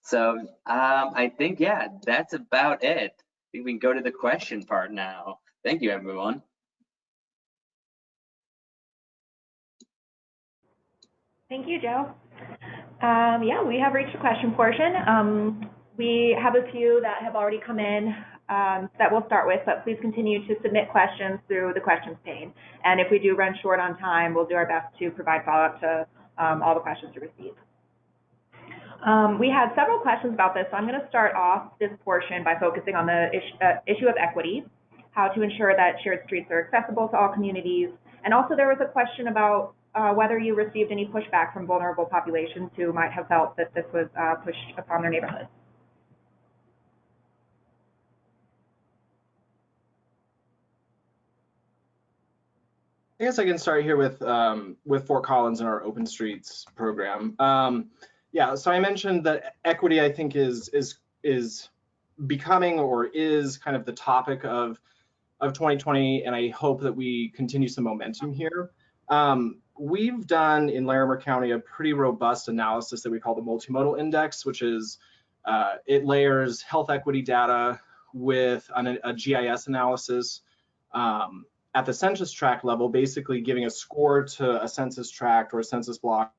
So um, I think, yeah, that's about it. I think we can go to the question part now. Thank you, everyone. Thank you, Joe. Um, yeah, we have reached the question portion. Um, we have a few that have already come in um, that we'll start with, but please continue to submit questions through the questions pane. And if we do run short on time, we'll do our best to provide follow-up to um, all the questions you receive. Um, we had several questions about this, so I'm going to start off this portion by focusing on the issue, uh, issue of equity, how to ensure that shared streets are accessible to all communities, and also there was a question about uh, whether you received any pushback from vulnerable populations who might have felt that this was uh, pushed upon their neighborhoods. I guess I can start here with um, with Fort Collins and our Open Streets program. Um, yeah, so I mentioned that equity, I think, is is is becoming or is kind of the topic of of 2020, and I hope that we continue some momentum here. Um, we've done in Larimer County a pretty robust analysis that we call the multimodal index, which is uh, it layers health equity data with an, a GIS analysis um, at the census tract level, basically giving a score to a census tract or a census block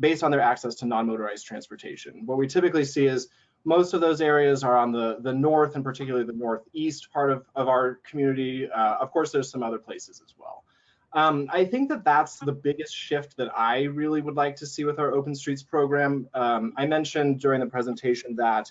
based on their access to non-motorized transportation. What we typically see is most of those areas are on the, the north and particularly the northeast part of, of our community. Uh, of course, there's some other places as well. Um, I think that that's the biggest shift that I really would like to see with our Open Streets program. Um, I mentioned during the presentation that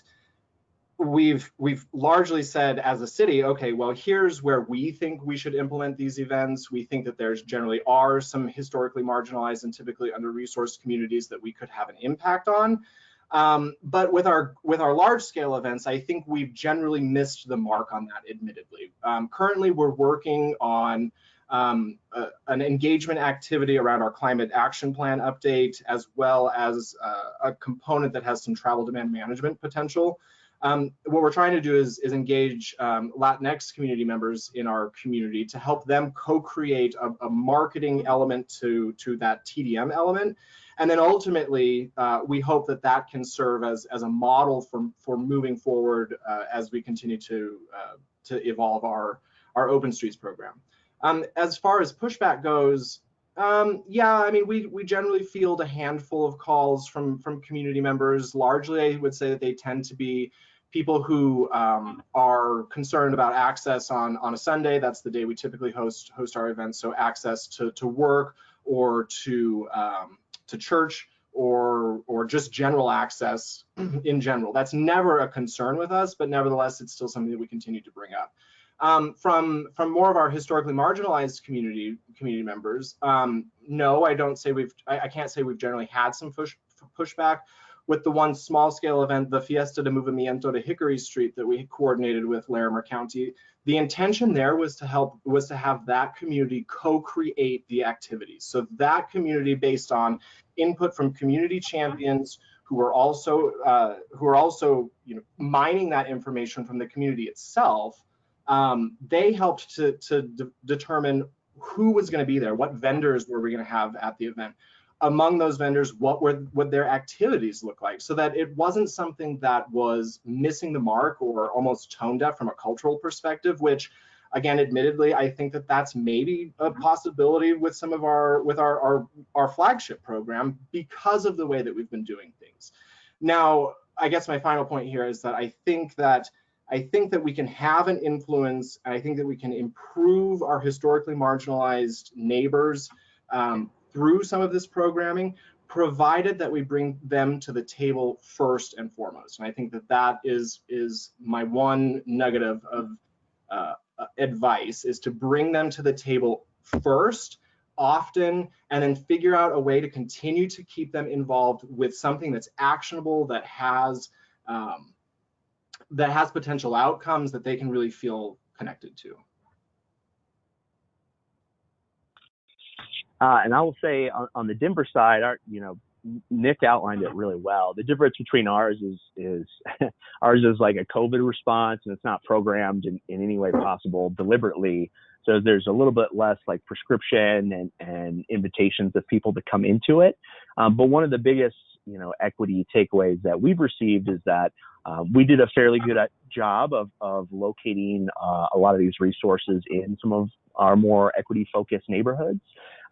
we've we've largely said as a city, okay, well, here's where we think we should implement these events. We think that there's generally are some historically marginalized and typically under-resourced communities that we could have an impact on. Um, but with our with our large scale events, I think we've generally missed the mark on that, admittedly. Um, currently, we're working on um, uh, an engagement activity around our climate action plan update, as well as uh, a component that has some travel demand management potential. Um, what we're trying to do is, is engage um, Latinx community members in our community to help them co-create a, a, marketing element to, to that TDM element. And then ultimately, uh, we hope that that can serve as, as a model for, for moving forward uh, as we continue to, uh, to evolve our, our Open Streets program. Um, as far as pushback goes, um, yeah, I mean, we, we generally field a handful of calls from, from community members. Largely, I would say that they tend to be people who um, are concerned about access on, on a Sunday. That's the day we typically host, host our events. So access to, to work or to, um, to church or, or just general access in general. That's never a concern with us, but nevertheless, it's still something that we continue to bring up. Um, from from more of our historically marginalized community community members, um, no, I don't say we've I, I, can't say we've generally had some push pushback with the one small scale event, the Fiesta de Movimiento to Hickory Street that we coordinated with Larimer County. The intention there was to help was to have that community co-create the activities. So that community based on input from community champions who are also uh, who are also you know mining that information from the community itself um, they helped to, to de determine who was going to be there, what vendors were we going to have at the event. Among those vendors, what were what their activities look like, so that it wasn't something that was missing the mark or almost tone deaf from a cultural perspective. Which, again, admittedly, I think that that's maybe a possibility with some of our with our our, our flagship program because of the way that we've been doing things. Now, I guess my final point here is that I think that I think that we can have an influence. I think that we can improve our historically marginalized neighbors um, through some of this programming, provided that we bring them to the table first and foremost. And I think that that is is my one nugget of, of uh, advice is to bring them to the table first often and then figure out a way to continue to keep them involved with something that's actionable that has um, that has potential outcomes that they can really feel connected to. Uh, and I will say on, on, the Denver side, our, you know, Nick outlined it really well. The difference between ours is is ours is like a COVID response, and it's not programmed in, in any way possible deliberately. So there's a little bit less like prescription and, and invitations of people to come into it. Um, but one of the biggest you know equity takeaways that we've received is that um, we did a fairly good uh, job of, of locating uh, a lot of these resources in some of our more equity focused neighborhoods.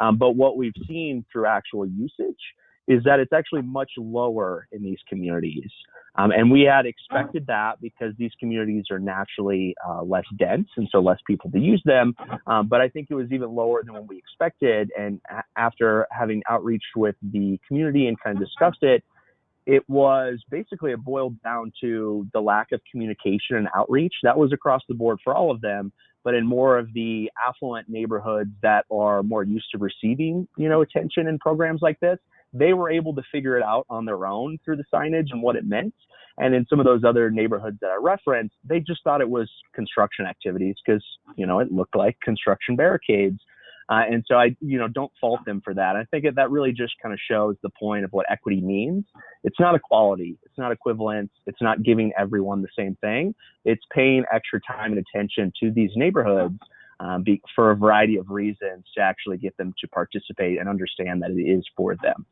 Um, but what we've seen through actual usage is that it's actually much lower in these communities. Um, and we had expected that because these communities are naturally uh, less dense and so less people to use them. Um, but I think it was even lower than what we expected. And a- after having outreach with the community and kind of discussed it, it was basically boiled down to the lack of communication and outreach. That was across the board for all of them, but in more of the affluent neighborhoods that are more used to receiving, you know, attention and programs like this, they were able to figure it out on their own through the signage and what it meant. And in some of those other neighborhoods that I referenced, they just thought it was construction activities because, you know, it looked like construction barricades. Uh, and so I, you know, don't fault them for that. I think that really just kind of shows the point of what equity means. It's not equality. It's not equivalence. It's not giving everyone the same thing. It's paying extra time and attention to these neighborhoods um, be, for a variety of reasons to actually get them to participate and understand that it is for them.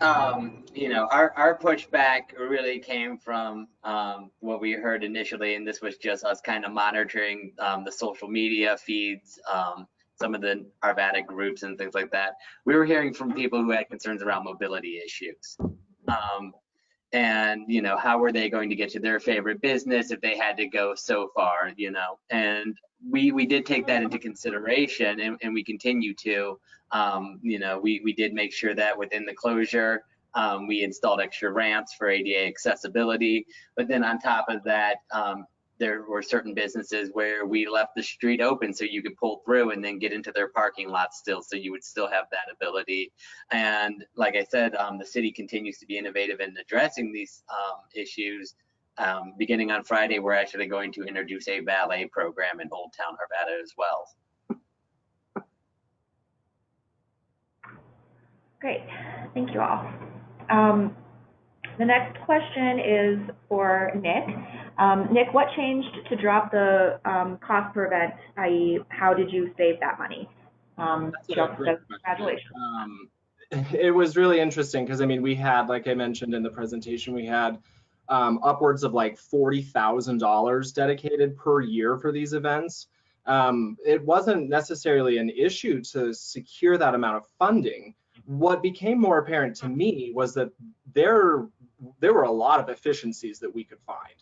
Um, you know, our, our pushback really came from um, what we heard initially, and this was just us kind of monitoring um, the social media feeds, um, some of the Arvada groups and things like that. We were hearing from people who had concerns around mobility issues. Um, and, you know, how were they going to get to their favorite business if they had to go so far, you know? And we, we did take that into consideration and, and we continue to. Um, you know, we, we did make sure that within the closure, um, we installed extra ramps for ADA accessibility. But then on top of that, um, there were certain businesses where we left the street open so you could pull through and then get into their parking lot still so you would still have that ability and like i said um, the city continues to be innovative in addressing these um, issues um, beginning on Friday, we're actually going to introduce a ballet program in Old Town Arvada as well. Great, thank you all. Um, the next question is for Nick. Um, Nick, what changed to drop the um, cost per event, i.e., how did you save that money? Um, That's a Jill great says. Congratulations. Um, it was really interesting because I mean, we had, like I mentioned in the presentation, we had um, upwards of like forty thousand dollars dedicated per year for these events. Um, it wasn't necessarily an issue to secure that amount of funding. What became more apparent to me was that there there were a lot of efficiencies that we could find.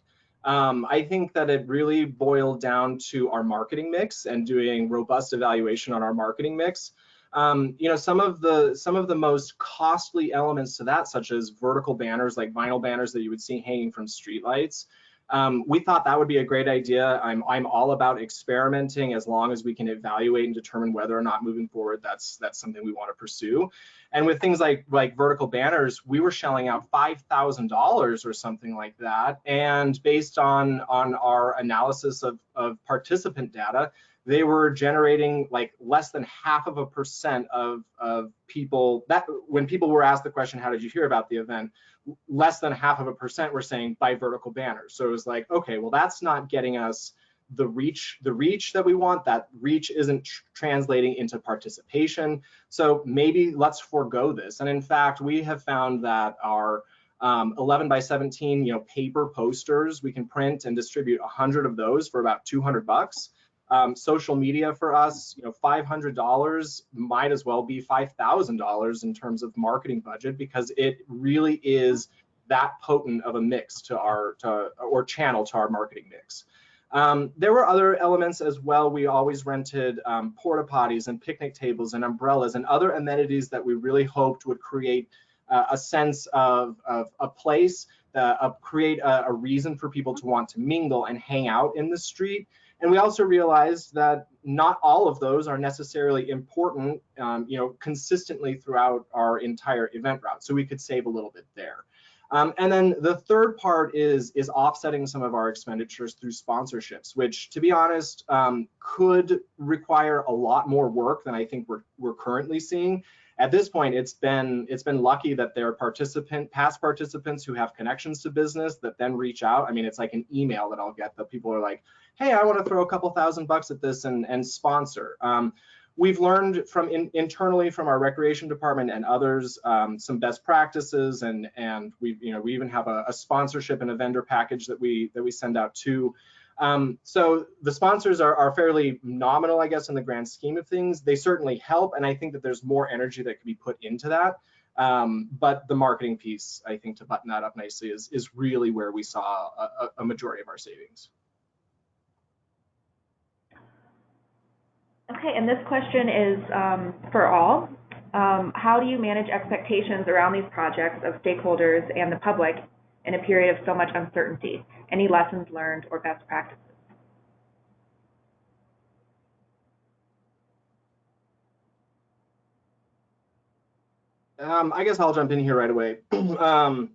Um, I think that it really boiled down to our marketing mix and doing robust evaluation on our marketing mix. Um, you know, some of the some of the most costly elements to that, such as vertical banners, like vinyl banners that you would see hanging from streetlights. Um, we thought that would be a great idea. I'm I'm all about experimenting as long as we can evaluate and determine whether or not moving forward that's that's something we want to pursue. And with things like like vertical banners, we were shelling out five thousand dollars or something like that. And based on on our analysis of of participant data, they were generating like less than half of a percent of of people that when people were asked the question, how did you hear about the event? Less than half of a percent were saying by vertical banners. So it was like, okay, well that's not getting us the reach the reach that we want that reach isn't tr translating into participation so maybe let's forego this and in fact we have found that our um, 11 by 17 you know paper posters we can print and distribute 100 of those for about 200 bucks um, social media for us you know $500 might as well be $5000 in terms of marketing budget because it really is that potent of a mix to our to or channel to our marketing mix um, there were other elements as well. We always rented um, porta potties and picnic tables and umbrellas and other amenities that we really hoped would create uh, a sense of, of a place, uh, create a, a, reason for people to want to mingle and hang out in the street. And we also realized that not all of those are necessarily important, um, you know, consistently throughout our entire event route. So we could save a little bit there. Um, and then the third part is is offsetting some of our expenditures through sponsorships, which, to be honest, um, could require a lot more work than I think we're we're currently seeing. At this point, it's been it's been lucky that there are participant past participants who have connections to business that then reach out. I mean, it's like an email that I'll get that people are like, "Hey, I want to throw a couple thousand bucks at this and and sponsor." Um, we've learned from in, internally from our recreation department and others um, some best practices and and we you know we even have a, a, sponsorship and a vendor package that we that we send out to um, so the sponsors are, are fairly nominal i guess in the grand scheme of things. They certainly help and i think that there's more energy that can be put into that. Um, but the marketing piece i think to button that up nicely is is really where we saw a, a majority of our savings. Okay, and this question is um, for all. Um, how do you manage expectations around these projects of stakeholders and the public in a period of so much uncertainty? Any lessons learned or best practices? Um, I guess I'll jump in here right away. um,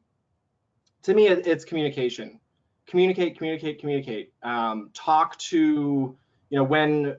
to me, it, it's communication. Communicate, communicate, communicate. Um, talk to, you know, when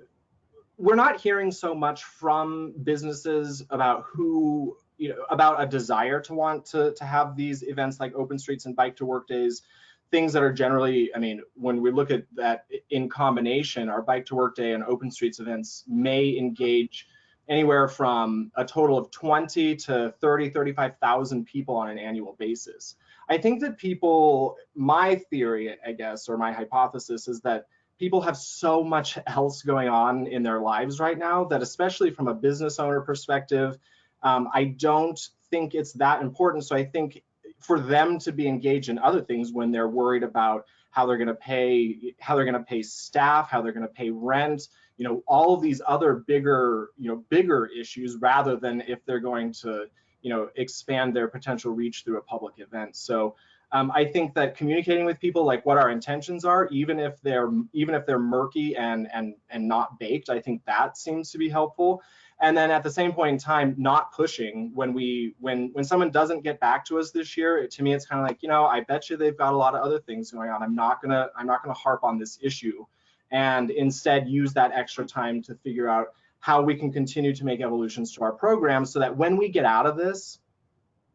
we're not hearing so much from businesses about who you know about a desire to want to to have these events like open streets and bike to work days things that are generally i mean when we look at that in combination our bike to work day and open streets events may engage anywhere from a total of 20 to 30 35,000 people on an annual basis. I think that people my theory i guess or my hypothesis is that people have so much else going on in their lives right now that especially from a business owner perspective um, i don't think it's that important so i think for them to be engaged in other things when they're worried about how they're going to pay how they're going to pay staff how they're going to pay rent you know all of these other bigger you know bigger issues rather than if they're going to you know expand their potential reach through a public event so Um, I think that communicating with people like what our intentions are, even if they're even if they're murky and and and not baked, I think that seems to be helpful. And then at the same point in time, not pushing when we when when someone doesn't get back to us this year, to me it's kind of like, you know, I bet you they've got a lot of other things going on. I'm not gonna I'm not gonna harp on this issue and instead use that extra time to figure out how we can continue to make evolutions to our program so that when we get out of this,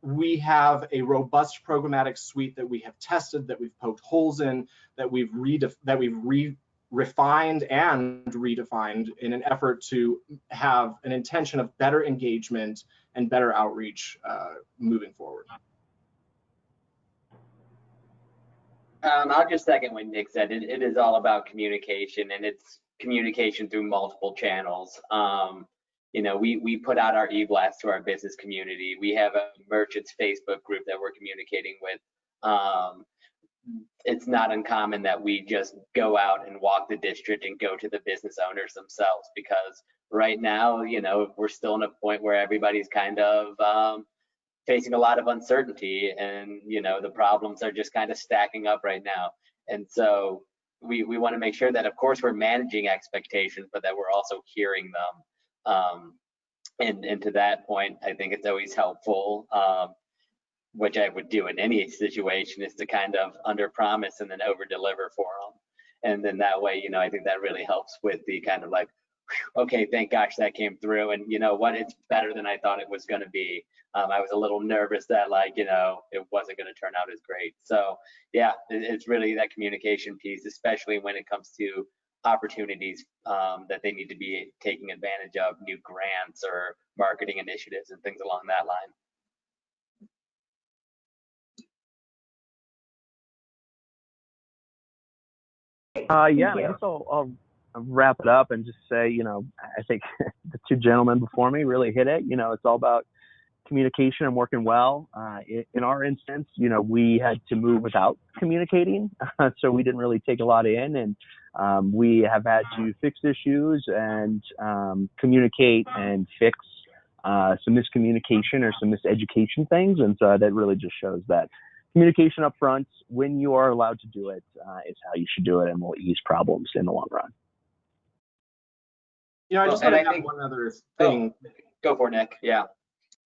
we have a robust programmatic suite that we have tested, that we've poked holes in, that we've re that we've re refined and redefined in an effort to have an intention of better engagement and better outreach uh, moving forward. Um, I'll just second what Nick said. It, it is all about communication, and it's communication through multiple channels. Um, you know, we we put out our e-blast to our business community. We have a merchants Facebook group that we're communicating with. Um, it's not uncommon that we just go out and walk the district and go to the business owners themselves because right now, you know, we're still in a point where everybody's kind of um, facing a lot of uncertainty and, you know, the problems are just kind of stacking up right now. And so we, we want to make sure that, of course, we're managing expectations, but that we're also hearing them. Um, and, and to that point, I think it's always helpful um, which I would do in any situation, is to kind of under promise and then over deliver for them. And then that way, you know, I think that really helps with the kind of like, okay, thank gosh that came through. And you know what, it's better than I thought it was going to be. Um, I was a little nervous that like, you know, it wasn't going to turn out as great. So yeah, it, it's really that communication piece, especially when it comes to opportunities um, that they need to be taking advantage of, new grants or marketing initiatives and things along that line. Uh, yeah, I guess I'll, I'll wrap it up and just say, you know, I think the two gentlemen before me really hit it. You know, it's all about communication and working well. Uh, in, in our instance, you know, we had to move without communicating, so we didn't really take a lot in, and um, we have had to fix issues and um, communicate and fix uh, some miscommunication or some miseducation things, and so that really just shows that communication up front when you are allowed to do it uh, is how you should do it and will ease problems in the long run. You know, I just and want to add think- one other thing. Go for it, Nick. Yeah.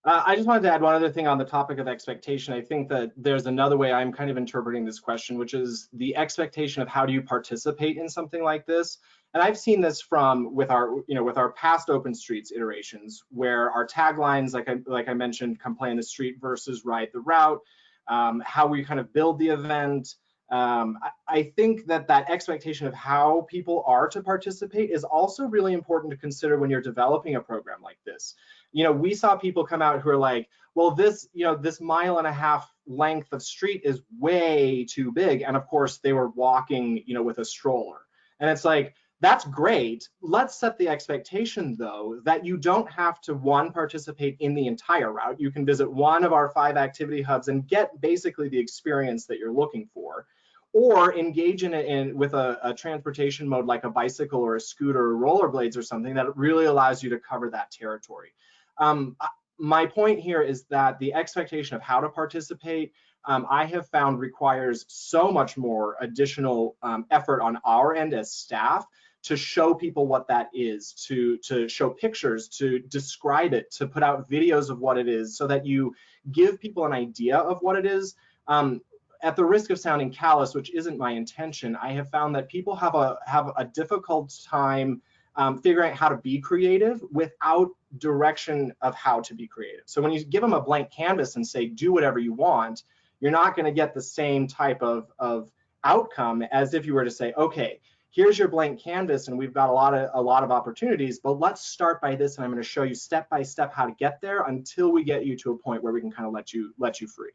Uh, I just wanted to add one other thing on the topic of expectation. I think that there's another way I'm kind of interpreting this question, which is the expectation of how do you participate in something like this. And I've seen this from with our, you know, with our past Open Streets iterations, where our taglines, like I like I mentioned, come play in the street versus ride the route, um, how we kind of build the event. Um, I, I think that that expectation of how people are to participate is also really important to consider when you're developing a program like this you know, we saw people come out who are like, well, this, you know, this mile and a half length of street is way too big. And of course, they were walking, you know, with a stroller. And it's like, that's great. Let's set the expectation, though, that you don't have to, one, participate in the entire route. You can visit one of our five activity hubs and get basically the experience that you're looking for or engage in it in with a, a, transportation mode like a bicycle or a scooter or rollerblades or something that really allows you to cover that territory. Um, my point here is that the expectation of how to participate, um, I have found requires so much more additional um, effort on our end as staff to show people what that is, to, to show pictures, to describe it, to put out videos of what it is so that you give people an idea of what it is. Um, at the risk of sounding callous, which isn't my intention, I have found that people have a have a difficult time um, figuring out how to be creative without direction of how to be creative. So when you give them a blank canvas and say, do whatever you want, you're not going to get the same type of, of outcome as if you were to say, okay, here's your blank canvas and we've got a lot of a lot of opportunities, but let's start by this and I'm going to show you step by step how to get there until we get you to a point where we can kind of let you let you free.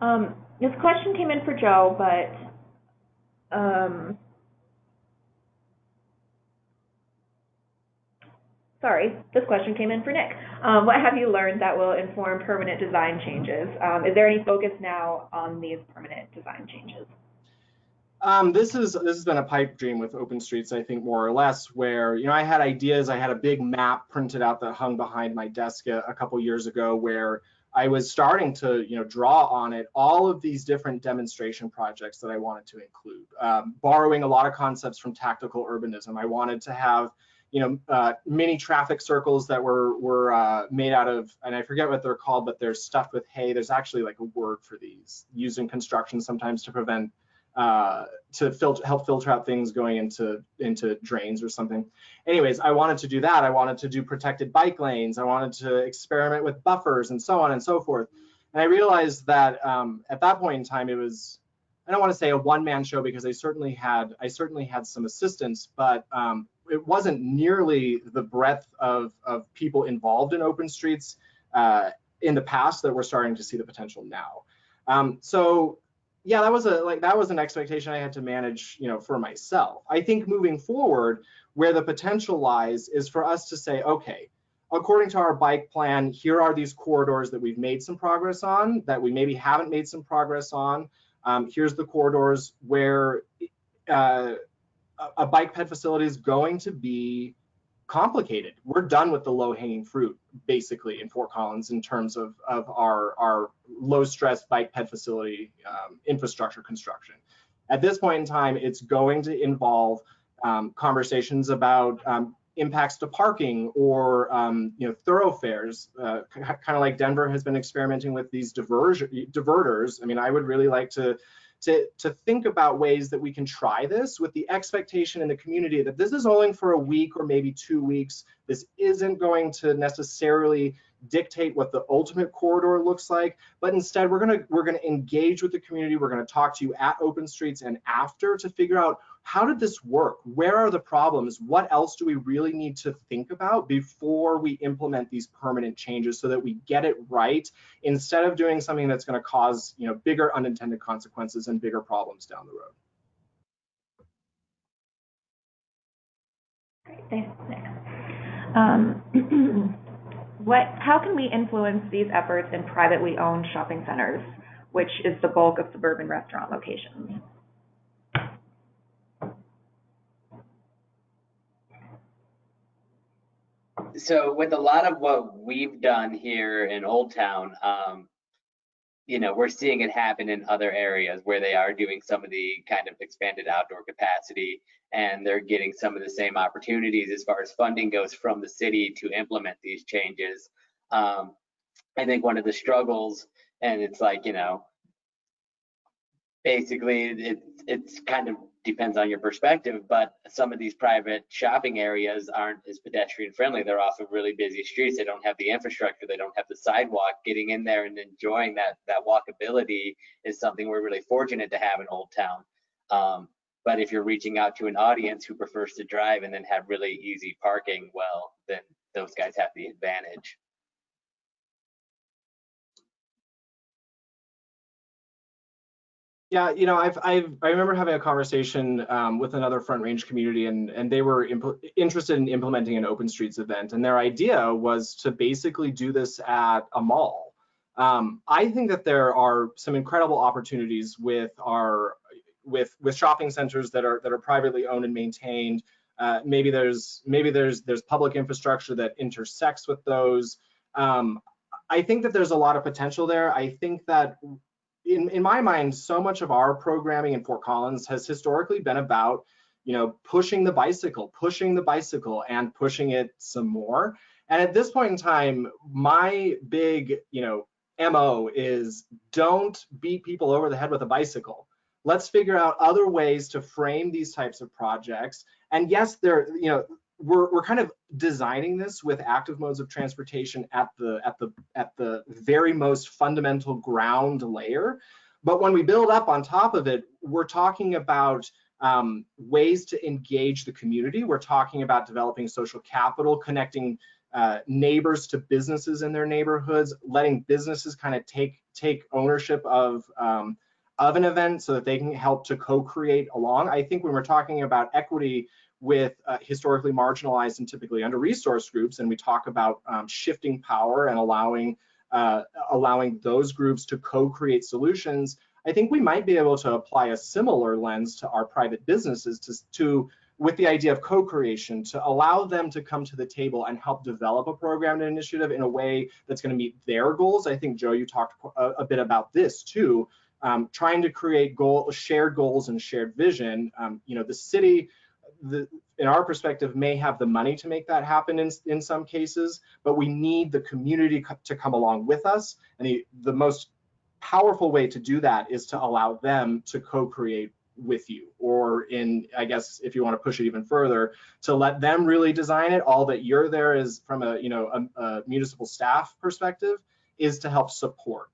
Um, this question came in for Joe, but um, sorry, this question came in for Nick. Um, what have you learned that will inform permanent design changes? Um, is there any focus now on these permanent design changes? Um, this is this has been a pipe dream with Open Streets, I think more or less, where you know I had ideas. I had a big map printed out that hung behind my desk a, a couple years ago, where I was starting to, you know, draw on it, all of these different demonstration projects that I wanted to include, um, borrowing a lot of concepts from tactical urbanism. I wanted to have, you know, uh, mini traffic circles that were were uh, made out of, and I forget what they're called, but they're stuffed with hay. There's actually like a word for these used in construction sometimes to prevent uh, to filter, help filter out things going into into drains or something. Anyways, I wanted to do that. I wanted to do protected bike lanes. I wanted to experiment with buffers and so on and so forth. And I realized that um, at that point in time, it was I don't want to say a one-man show because I certainly had I certainly had some assistance, but um, it wasn't nearly the breadth of of people involved in open streets uh, in the past that we're starting to see the potential now. Um, so yeah, that was a like that was an expectation I had to manage, you know, for myself. I think moving forward, where the potential lies is for us to say, okay, according to our bike plan, here are these corridors that we've made some progress on, that we maybe haven't made some progress on. Um, here's the corridors where uh, a bike ped facility is going to be complicated. We're done with the low hanging fruit basically in Fort Collins in terms of, of our, our low stress bike ped facility um, infrastructure construction. At this point in time, it's going to involve um, conversations about um, impacts to parking or um, you know thoroughfares, uh, kind of like Denver has been experimenting with these diversion, diverters. I mean, I would really like to to, to think about ways that we can try this with the expectation in the community that this is only for a week or maybe two weeks. This isn't going to necessarily dictate what the ultimate corridor looks like, but instead we're gonna we're gonna engage with the community. We're gonna talk to you at Open Streets and after to figure out how did this work? Where are the problems? What else do we really need to think about before we implement these permanent changes so that we get it right instead of doing something that's going to cause you know bigger unintended consequences and bigger problems down the road. Great, thanks, Nick. Um, what, how can we influence these efforts in privately owned shopping centers, which is the bulk of suburban restaurant locations? So with a lot of what we've done here in Old Town, um, you know, we're seeing it happen in other areas where they are doing some of the kind of expanded outdoor capacity and they're getting some of the same opportunities as far as funding goes from the city to implement these changes. Um, I think one of the struggles, and it's like, you know, basically it, it's kind of depends on your perspective, but some of these private shopping areas aren't as pedestrian friendly. They're off of really busy streets. They don't have the infrastructure. They don't have the sidewalk. Getting in there and enjoying that that walkability is something we're really fortunate to have in Old Town. Um, but if you're reaching out to an audience who prefers to drive and then have really easy parking, well, then those guys have the advantage. Yeah, you know, I've, I've I remember having a conversation um, with another Front Range community, and and they were interested in implementing an Open Streets event, and their idea was to basically do this at a mall. Um, I think that there are some incredible opportunities with our with with shopping centers that are that are privately owned and maintained. Uh, maybe there's maybe there's there's public infrastructure that intersects with those. Um, I think that there's a lot of potential there. I think that in, in my mind, so much of our programming in Fort Collins has historically been about, you know, pushing the bicycle, pushing the bicycle and pushing it some more. And at this point in time, my big, you know, MO is don't beat people over the head with a bicycle. Let's figure out other ways to frame these types of projects. And yes, there, you know, we're, we're kind of designing this with active modes of transportation at the at the at the very most fundamental ground layer. But when we build up on top of it we're talking about um, ways to engage the community. We're talking about developing social capital connecting uh, neighbors to businesses in their neighborhoods letting businesses kind of take take ownership of um, of an event so that they can help to co-create along. I think when we're talking about equity with uh, historically marginalized and typically under-resourced groups, and we talk about um, shifting power and allowing uh, allowing those groups to co-create solutions, I think we might be able to apply a similar lens to our private businesses to, to with the idea of co-creation to allow them to come to the table and help develop a program and initiative in a way that's going to meet their goals. I think Joe, you talked a, a bit about this too, um, trying to create goal, shared goals and shared vision. Um, you know, the city, the, in our perspective, may have the money to make that happen in, in some cases, but we need the community to come along with us. And the, the most powerful way to do that is to allow them to co-create with you or in i guess if you want to push it even further to let them really design it all that you're there is from a you know a, a municipal staff perspective is to help support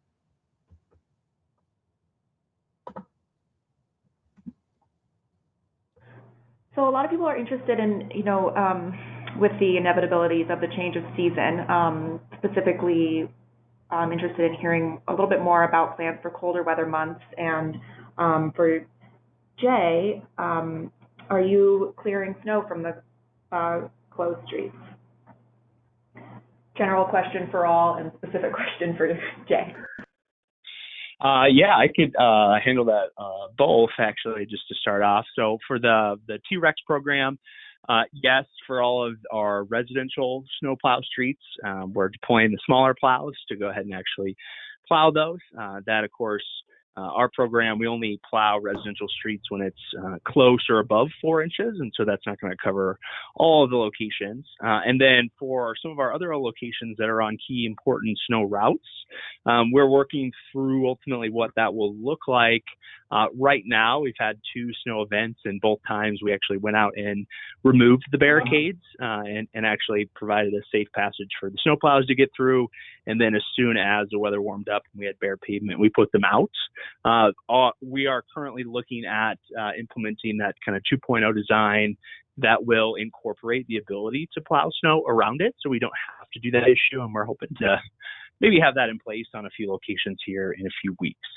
so a lot of people are interested in you know um, with the inevitabilities of the change of season um, specifically i'm interested in hearing a little bit more about plans for colder weather months and um, for Jay, um, are you clearing snow from the uh, closed streets? General question for all and specific question for Jay. Uh, yeah, I could uh, handle that uh, both actually, just to start off. So for the the T-Rex program, uh, yes, for all of our residential snowplow streets, um, we're deploying the smaller plows to go ahead and actually plow those. Uh, that, of course, uh, our program, we only plow residential streets when it's uh, close or above four inches, and so that's not going to cover all of the locations. Uh, and then for some of our other locations that are on key important snow routes, um, we're working through ultimately what that will look like. Uh, right now, we've had two snow events, and both times we actually went out and removed the barricades uh, and, and actually provided a safe passage for the snowplows to get through. And then as soon as the weather warmed up and we had bare pavement, we put them out. Uh, we are currently looking at uh, implementing that kind of 2.0 design that will incorporate the ability to plow snow around it so we don't have to do that issue. And we're hoping to maybe have that in place on a few locations here in a few weeks.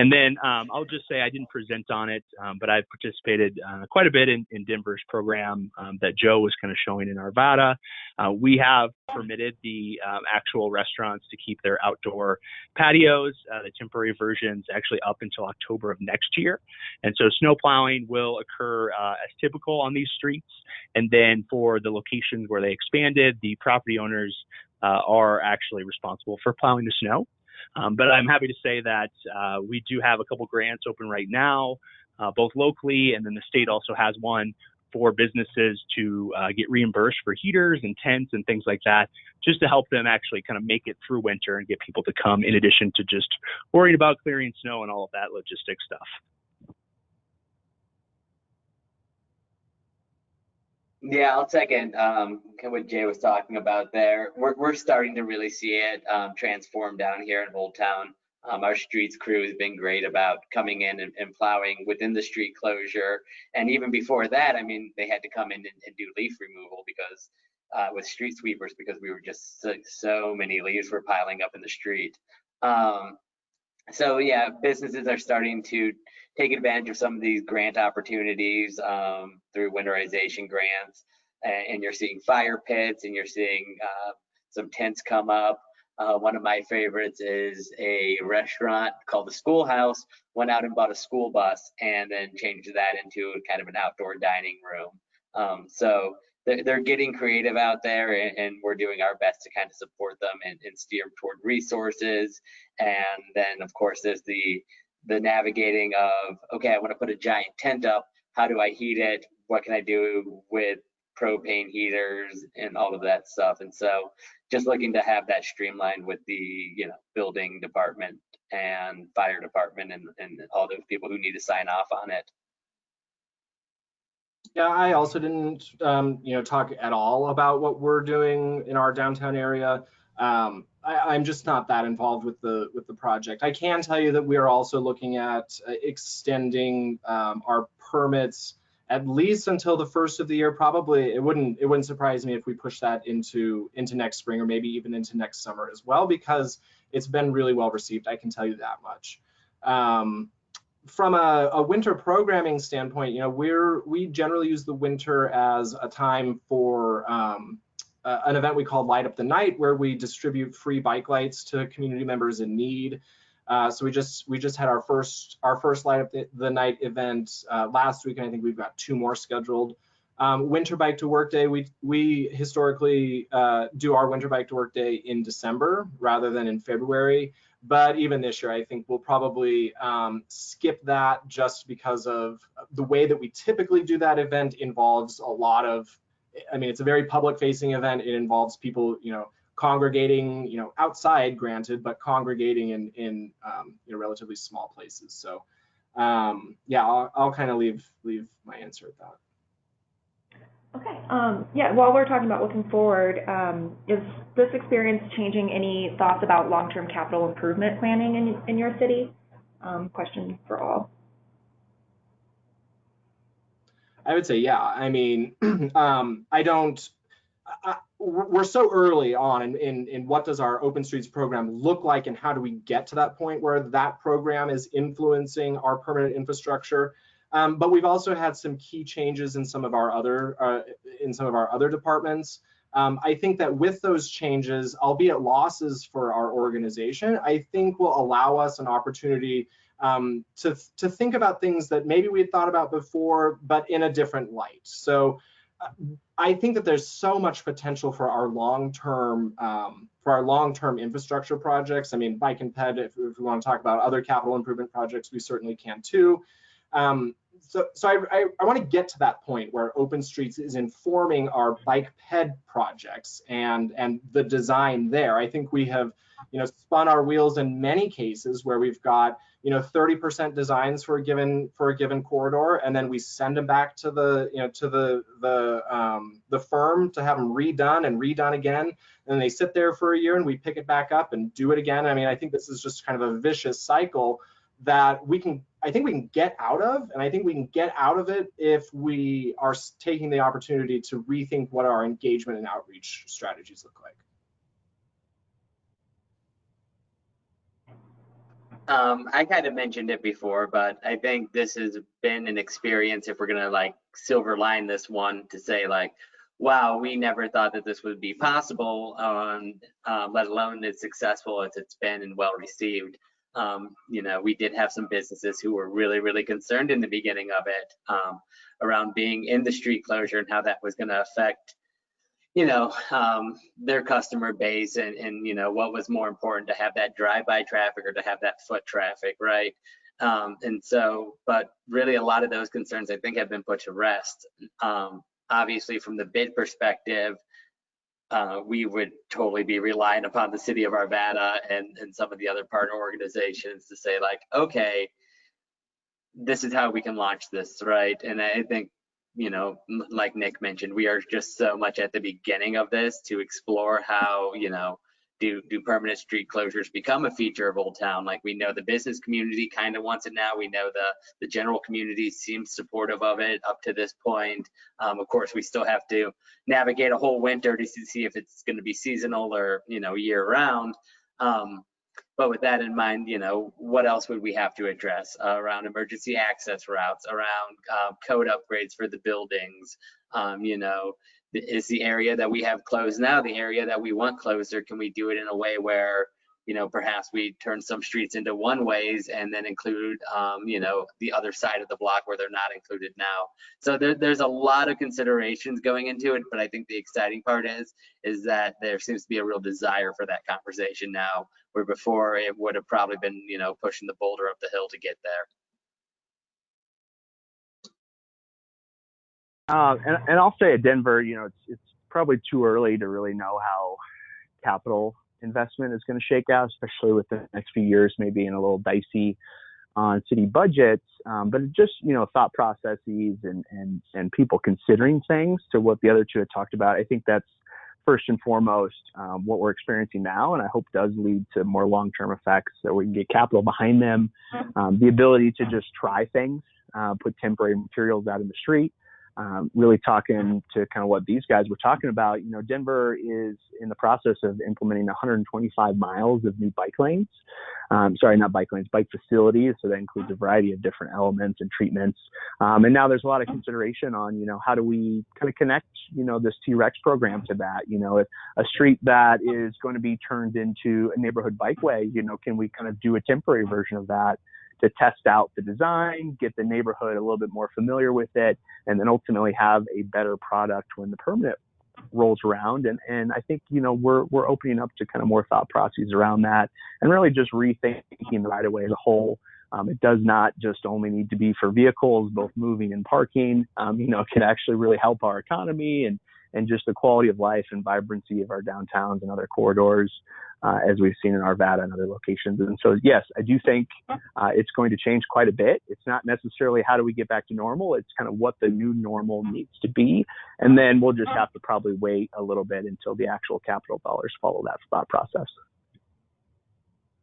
And then um, I'll just say I didn't present on it, um, but I've participated uh, quite a bit in, in Denver's program um, that Joe was kind of showing in Arvada. Uh, we have permitted the um, actual restaurants to keep their outdoor patios, uh, the temporary versions, actually up until October of next year. And so snow plowing will occur uh, as typical on these streets. And then for the locations where they expanded, the property owners uh, are actually responsible for plowing the snow. Um, but I'm happy to say that uh, we do have a couple grants open right now, uh, both locally, and then the state also has one for businesses to uh, get reimbursed for heaters and tents and things like that, just to help them actually kind of make it through winter and get people to come in addition to just worrying about clearing snow and all of that logistic stuff. Yeah, I'll second um, what Jay was talking about there. We're, we're starting to really see it um, transform down here in Old Town. Um, our streets crew has been great about coming in and, and, plowing within the street closure. And even before that, I mean, they had to come in and, and do leaf removal because uh, with street sweepers because we were just so, so, many leaves were piling up in the street. Um, so yeah, businesses are starting to take advantage of some of these grant opportunities um, through winterization grants. And, you're seeing fire pits and you're seeing uh, some tents come up. Uh, one of my favorites is a restaurant called the Schoolhouse. Went out and bought a school bus and then changed that into kind of an outdoor dining room. Um, so they're, they're, getting creative out there, and, and, we're doing our best to kind of support them and, and steer them toward resources. And then, of course, there's the the navigating of okay, I want to put a giant tent up. How do I heat it? What can I do with propane heaters and all of that stuff? And so, just looking to have that streamlined with the you know building department and fire department and, and all those people who need to sign off on it. Yeah, I also didn't, um, you know, talk at all about what we're doing in our downtown area. Um, I, am just not that involved with the with the project. I can tell you that we are also looking at uh, extending um, our permits at least until the first of the year. Probably it wouldn't it wouldn't surprise me if we push that into into next spring or maybe even into next summer as well because it's been really well received. I can tell you that much. Um, from a, a, winter programming standpoint, you know, we're we generally use the winter as a time for um, uh, an event we call Light Up the Night, where we distribute free bike lights to community members in need. Uh, so we just we just had our first our first light up the, the night event uh, last week, and I think we've got two more scheduled. Um, winter bike to work day, we we historically uh, do our winter bike to work day in December rather than in February. But even this year, I think we'll probably um, skip that just because of the way that we typically do that event involves a lot of, I mean, it's a very public facing event. It involves people, you know, congregating, you know, outside, granted, but congregating in in um, you know relatively small places. So um, yeah, I'll, I'll kind of leave leave my answer at that. Okay. Um, yeah, while we're talking about looking forward, um, is this experience changing any thoughts about long-term capital improvement planning in, in your city? Um, question for all. I would say, yeah. I mean, um, I don't, I, we're so early on in, in, in what does our Open Streets program look like and how do we get to that point where that program is influencing our permanent infrastructure. Um, but we've also had some key changes in some of our other uh, in some of our other departments. Um, I think that with those changes, albeit losses for our organization, I think will allow us an opportunity um, to to think about things that maybe we had thought about before, but in a different light. So. Uh, I think that there's so much potential for our long-term um, for our long-term infrastructure projects. I mean, bike and ped. If, if, we want to talk about other capital improvement projects, we certainly can too. Um, so, so I, I, I want to get to that point where Open Streets is informing our bike ped projects and and the design there. I think we have, you know, spun our wheels in many cases where we've got, you know, 30% designs for a given for a given corridor, and then we send them back to the, you know, to the the um, the firm to have them redone and redone again, and they sit there for a year, and we pick it back up and do it again. I mean, I think this is just kind of a vicious cycle that we can I think we can get out of, and I think we can get out of it if we are taking the opportunity to rethink what our engagement and outreach strategies look like. Um, I kind of mentioned it before, but I think this has been an experience. If we're gonna like silver line this one to say like, wow, we never thought that this would be possible, uh, let alone as successful as it's been and well received um, you know, we did have some businesses who were really, really concerned in the beginning of it um, around being in the street closure and how that was going to affect, you know, um, their customer base and, and, you know, what was more important to have that drive-by traffic or to have that foot traffic, right? Um, and so, but really a lot of those concerns I think have been put to rest. Um, obviously from the bid perspective, uh, we would totally be relying upon the city of Arvada and, and some of the other partner organizations to say like, okay, this is how we can launch this, right? And I think, you know, like Nick mentioned, we are just so much at the beginning of this to explore how, you know, do do permanent street closures become a feature of Old Town? Like we know the business community kind of wants it now. We know the the general community seems supportive of it up to this point. Um, of course, we still have to navigate a whole winter to see if it's going to be seasonal or you know year round. Um, but with that in mind, you know, what else would we have to address uh, around emergency access routes, around uh, code upgrades for the buildings, um, you know, is the area that we have closed now the area that we want closed or can we do it in a way where you know perhaps we turn some streets into one ways and then include um, you know the other side of the block where they're not included now. So there, there's a lot of considerations going into it but i think the exciting part is is that there seems to be a real desire for that conversation now where before it would have probably been you know pushing the boulder up the hill to get there. Uh, and, and I'll say at Denver, you know, it's, it's probably too early to really know how capital investment is going to shake out, especially with the next few years maybe in a little dicey on city budgets. Um, but just you know thought processes and and and people considering things to what the other two had talked about. I think that's first and foremost um, what we're experiencing now, and I hope does lead to more long-term effects so we can get capital behind them, um, the ability to just try things, uh, put temporary materials out in the street um, really talking to kind of what these guys were talking about, you know, Denver is in the process of implementing 125 miles of new bike lanes. Um, sorry, not bike lanes, bike facilities. So that includes a variety of different elements and treatments. Um, and now there's a lot of consideration on, you know, how do we kind of connect, you know, this T-Rex program to that? You know, if a street that is going to be turned into a neighborhood bikeway, you know, can we kind of do a temporary version of that? To test out the design, get the neighborhood a little bit more familiar with it, and then ultimately have a better product when the permanent rolls around. And, and I think, you know, we're, we're opening up to kind of more thought processes around that and really just rethinking the right of way as a whole. Um, it does not just only need to be for vehicles, both moving and parking. Um, you know, it can actually really help our economy and and just the quality of life and vibrancy of our downtowns and other corridors, uh, as we've seen in Arvada and other locations. And so, yes, I do think uh, it's going to change quite a bit. It's not necessarily how do we get back to normal. It's kind of what the new normal needs to be, and then we'll just have to probably wait a little bit until the actual capital dollars follow that thought process.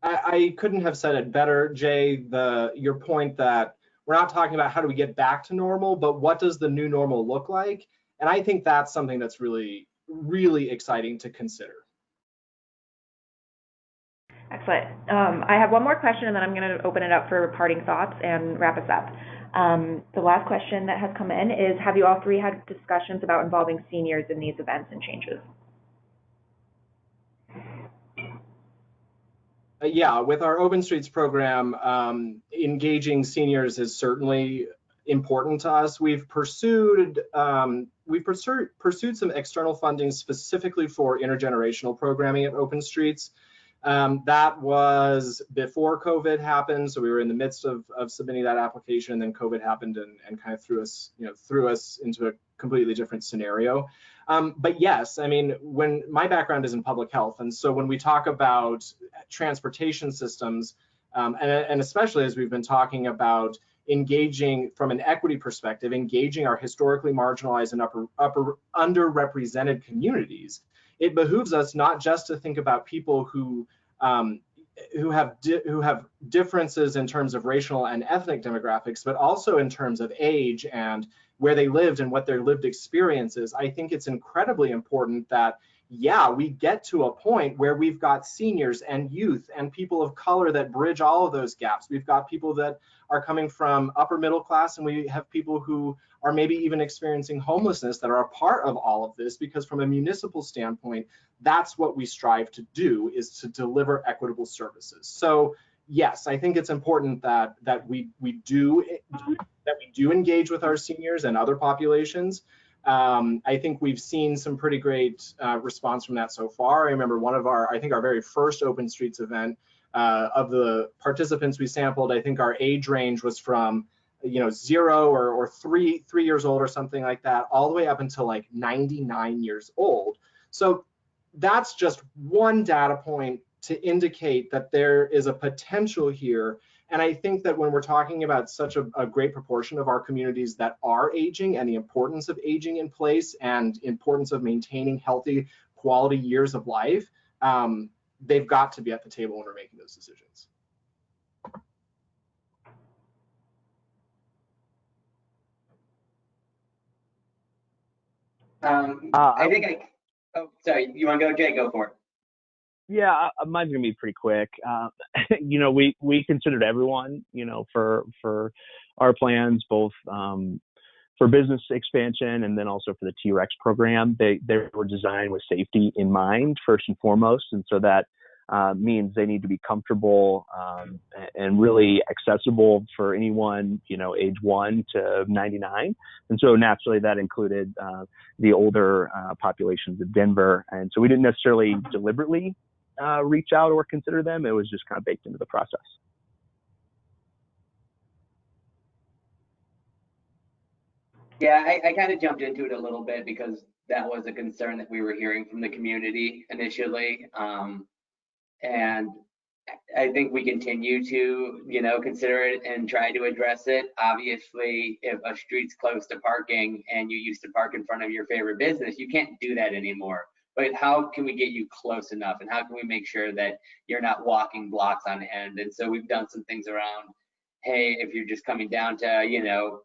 I, I couldn't have said it better, Jay. The your point that we're not talking about how do we get back to normal, but what does the new normal look like? And I think that's something that's really, really exciting to consider. Excellent. Um, I have one more question and then I'm going to open it up for parting thoughts and wrap us up. Um, the last question that has come in is Have you all three had discussions about involving seniors in these events and changes? Uh, yeah, with our Open Streets program, um, engaging seniors is certainly important to us. We've pursued um, we've pursued pursued some external funding specifically for intergenerational programming at Open Streets. Um, that was before COVID happened, so we were in the midst of, of submitting that application, and then COVID happened and, and kind of threw us, you know, threw us into a completely different scenario. Um, but yes, I mean, when my background is in public health, and so when we talk about transportation systems, um, and, and especially as we've been talking about engaging from an equity perspective, engaging our historically marginalized and upper, upper underrepresented communities, it behooves us not just to think about people who um, who have who have differences in terms of racial and ethnic demographics, but also in terms of age and where they lived and what their lived experiences. I think it's incredibly important that yeah, we get to a point where we've got seniors and youth and people of color that bridge all of those gaps. We've got people that are coming from upper middle class and we have people who are maybe even experiencing homelessness that are a part of all of this because from a municipal standpoint, that's what we strive to do is to deliver equitable services. So yes, I think it's important that that we we do that we do engage with our seniors and other populations um, I think we've seen some pretty great uh, response from that so far. I remember one of our, I think our very first Open Streets event uh, of the participants we sampled, I think our age range was from, you know, zero or, or three, three years old or something like that, all the way up until like 99 years old. So that's just one data point to indicate that there is a potential here and I think that when we're talking about such a, a, great proportion of our communities that are aging and the importance of aging in place and importance of maintaining healthy quality years of life, um, they've got to be at the table when we're making those decisions. Um, uh, I think I, oh, sorry, you want to go, Jay, go for it. Yeah, mine's gonna be pretty quick. Uh, you know, we we considered everyone, you know, for for our plans, both um, for business expansion and then also for the T-Rex program. They they were designed with safety in mind first and foremost, and so that uh, means they need to be comfortable um, and really accessible for anyone, you know, age one to 99. And so naturally that included uh, the older uh, populations of Denver. And so we didn't necessarily deliberately uh, reach out or consider them. It was just kind of baked into the process. Yeah, I, I kind of jumped into it a little bit because that was a concern that we were hearing from the community initially. Um, and I think we continue to, you know, consider it and try to address it. Obviously, if a street's close to parking and you used to park in front of your favorite business, you can't do that anymore but how can we get you close enough and how can we make sure that you're not walking blocks on end and so we've done some things around hey if you're just coming down to you know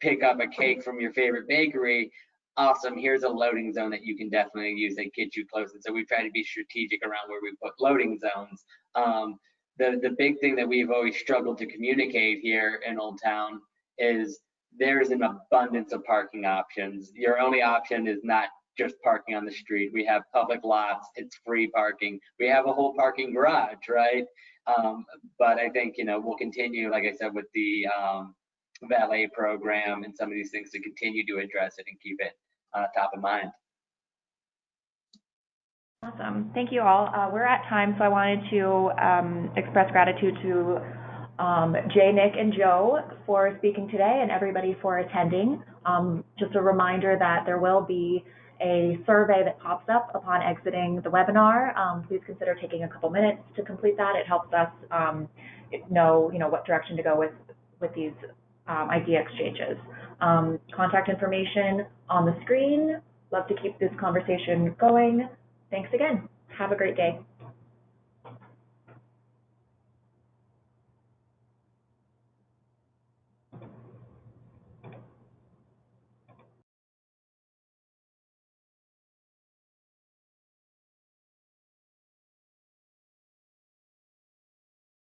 pick up a cake from your favorite bakery, awesome, here's a loading zone that you can definitely use that gets you close. And so we try to be strategic around where we put loading zones. Um, the, the big thing that we've always struggled to communicate here in Old Town is there's an abundance of parking options. Your only option is not just parking on the street. We have public lots, it's free parking. We have a whole parking garage, right? Um, but I think, you know, we'll continue, like I said, with the um, valet program and some of these things to continue to address it and keep it uh, top of mind. Awesome. Thank you all. Uh, we're at time, so I wanted to um, express gratitude to um, Jay, Nick, and Joe for speaking today and everybody for attending. Um, just a reminder that there will be a survey that pops up upon exiting the webinar. Um, please consider taking a couple minutes to complete that. It helps us um, know, you know, what direction to go with with these um, idea exchanges. Um, contact information on the screen. Love to keep this conversation going. Thanks again. Have a great day.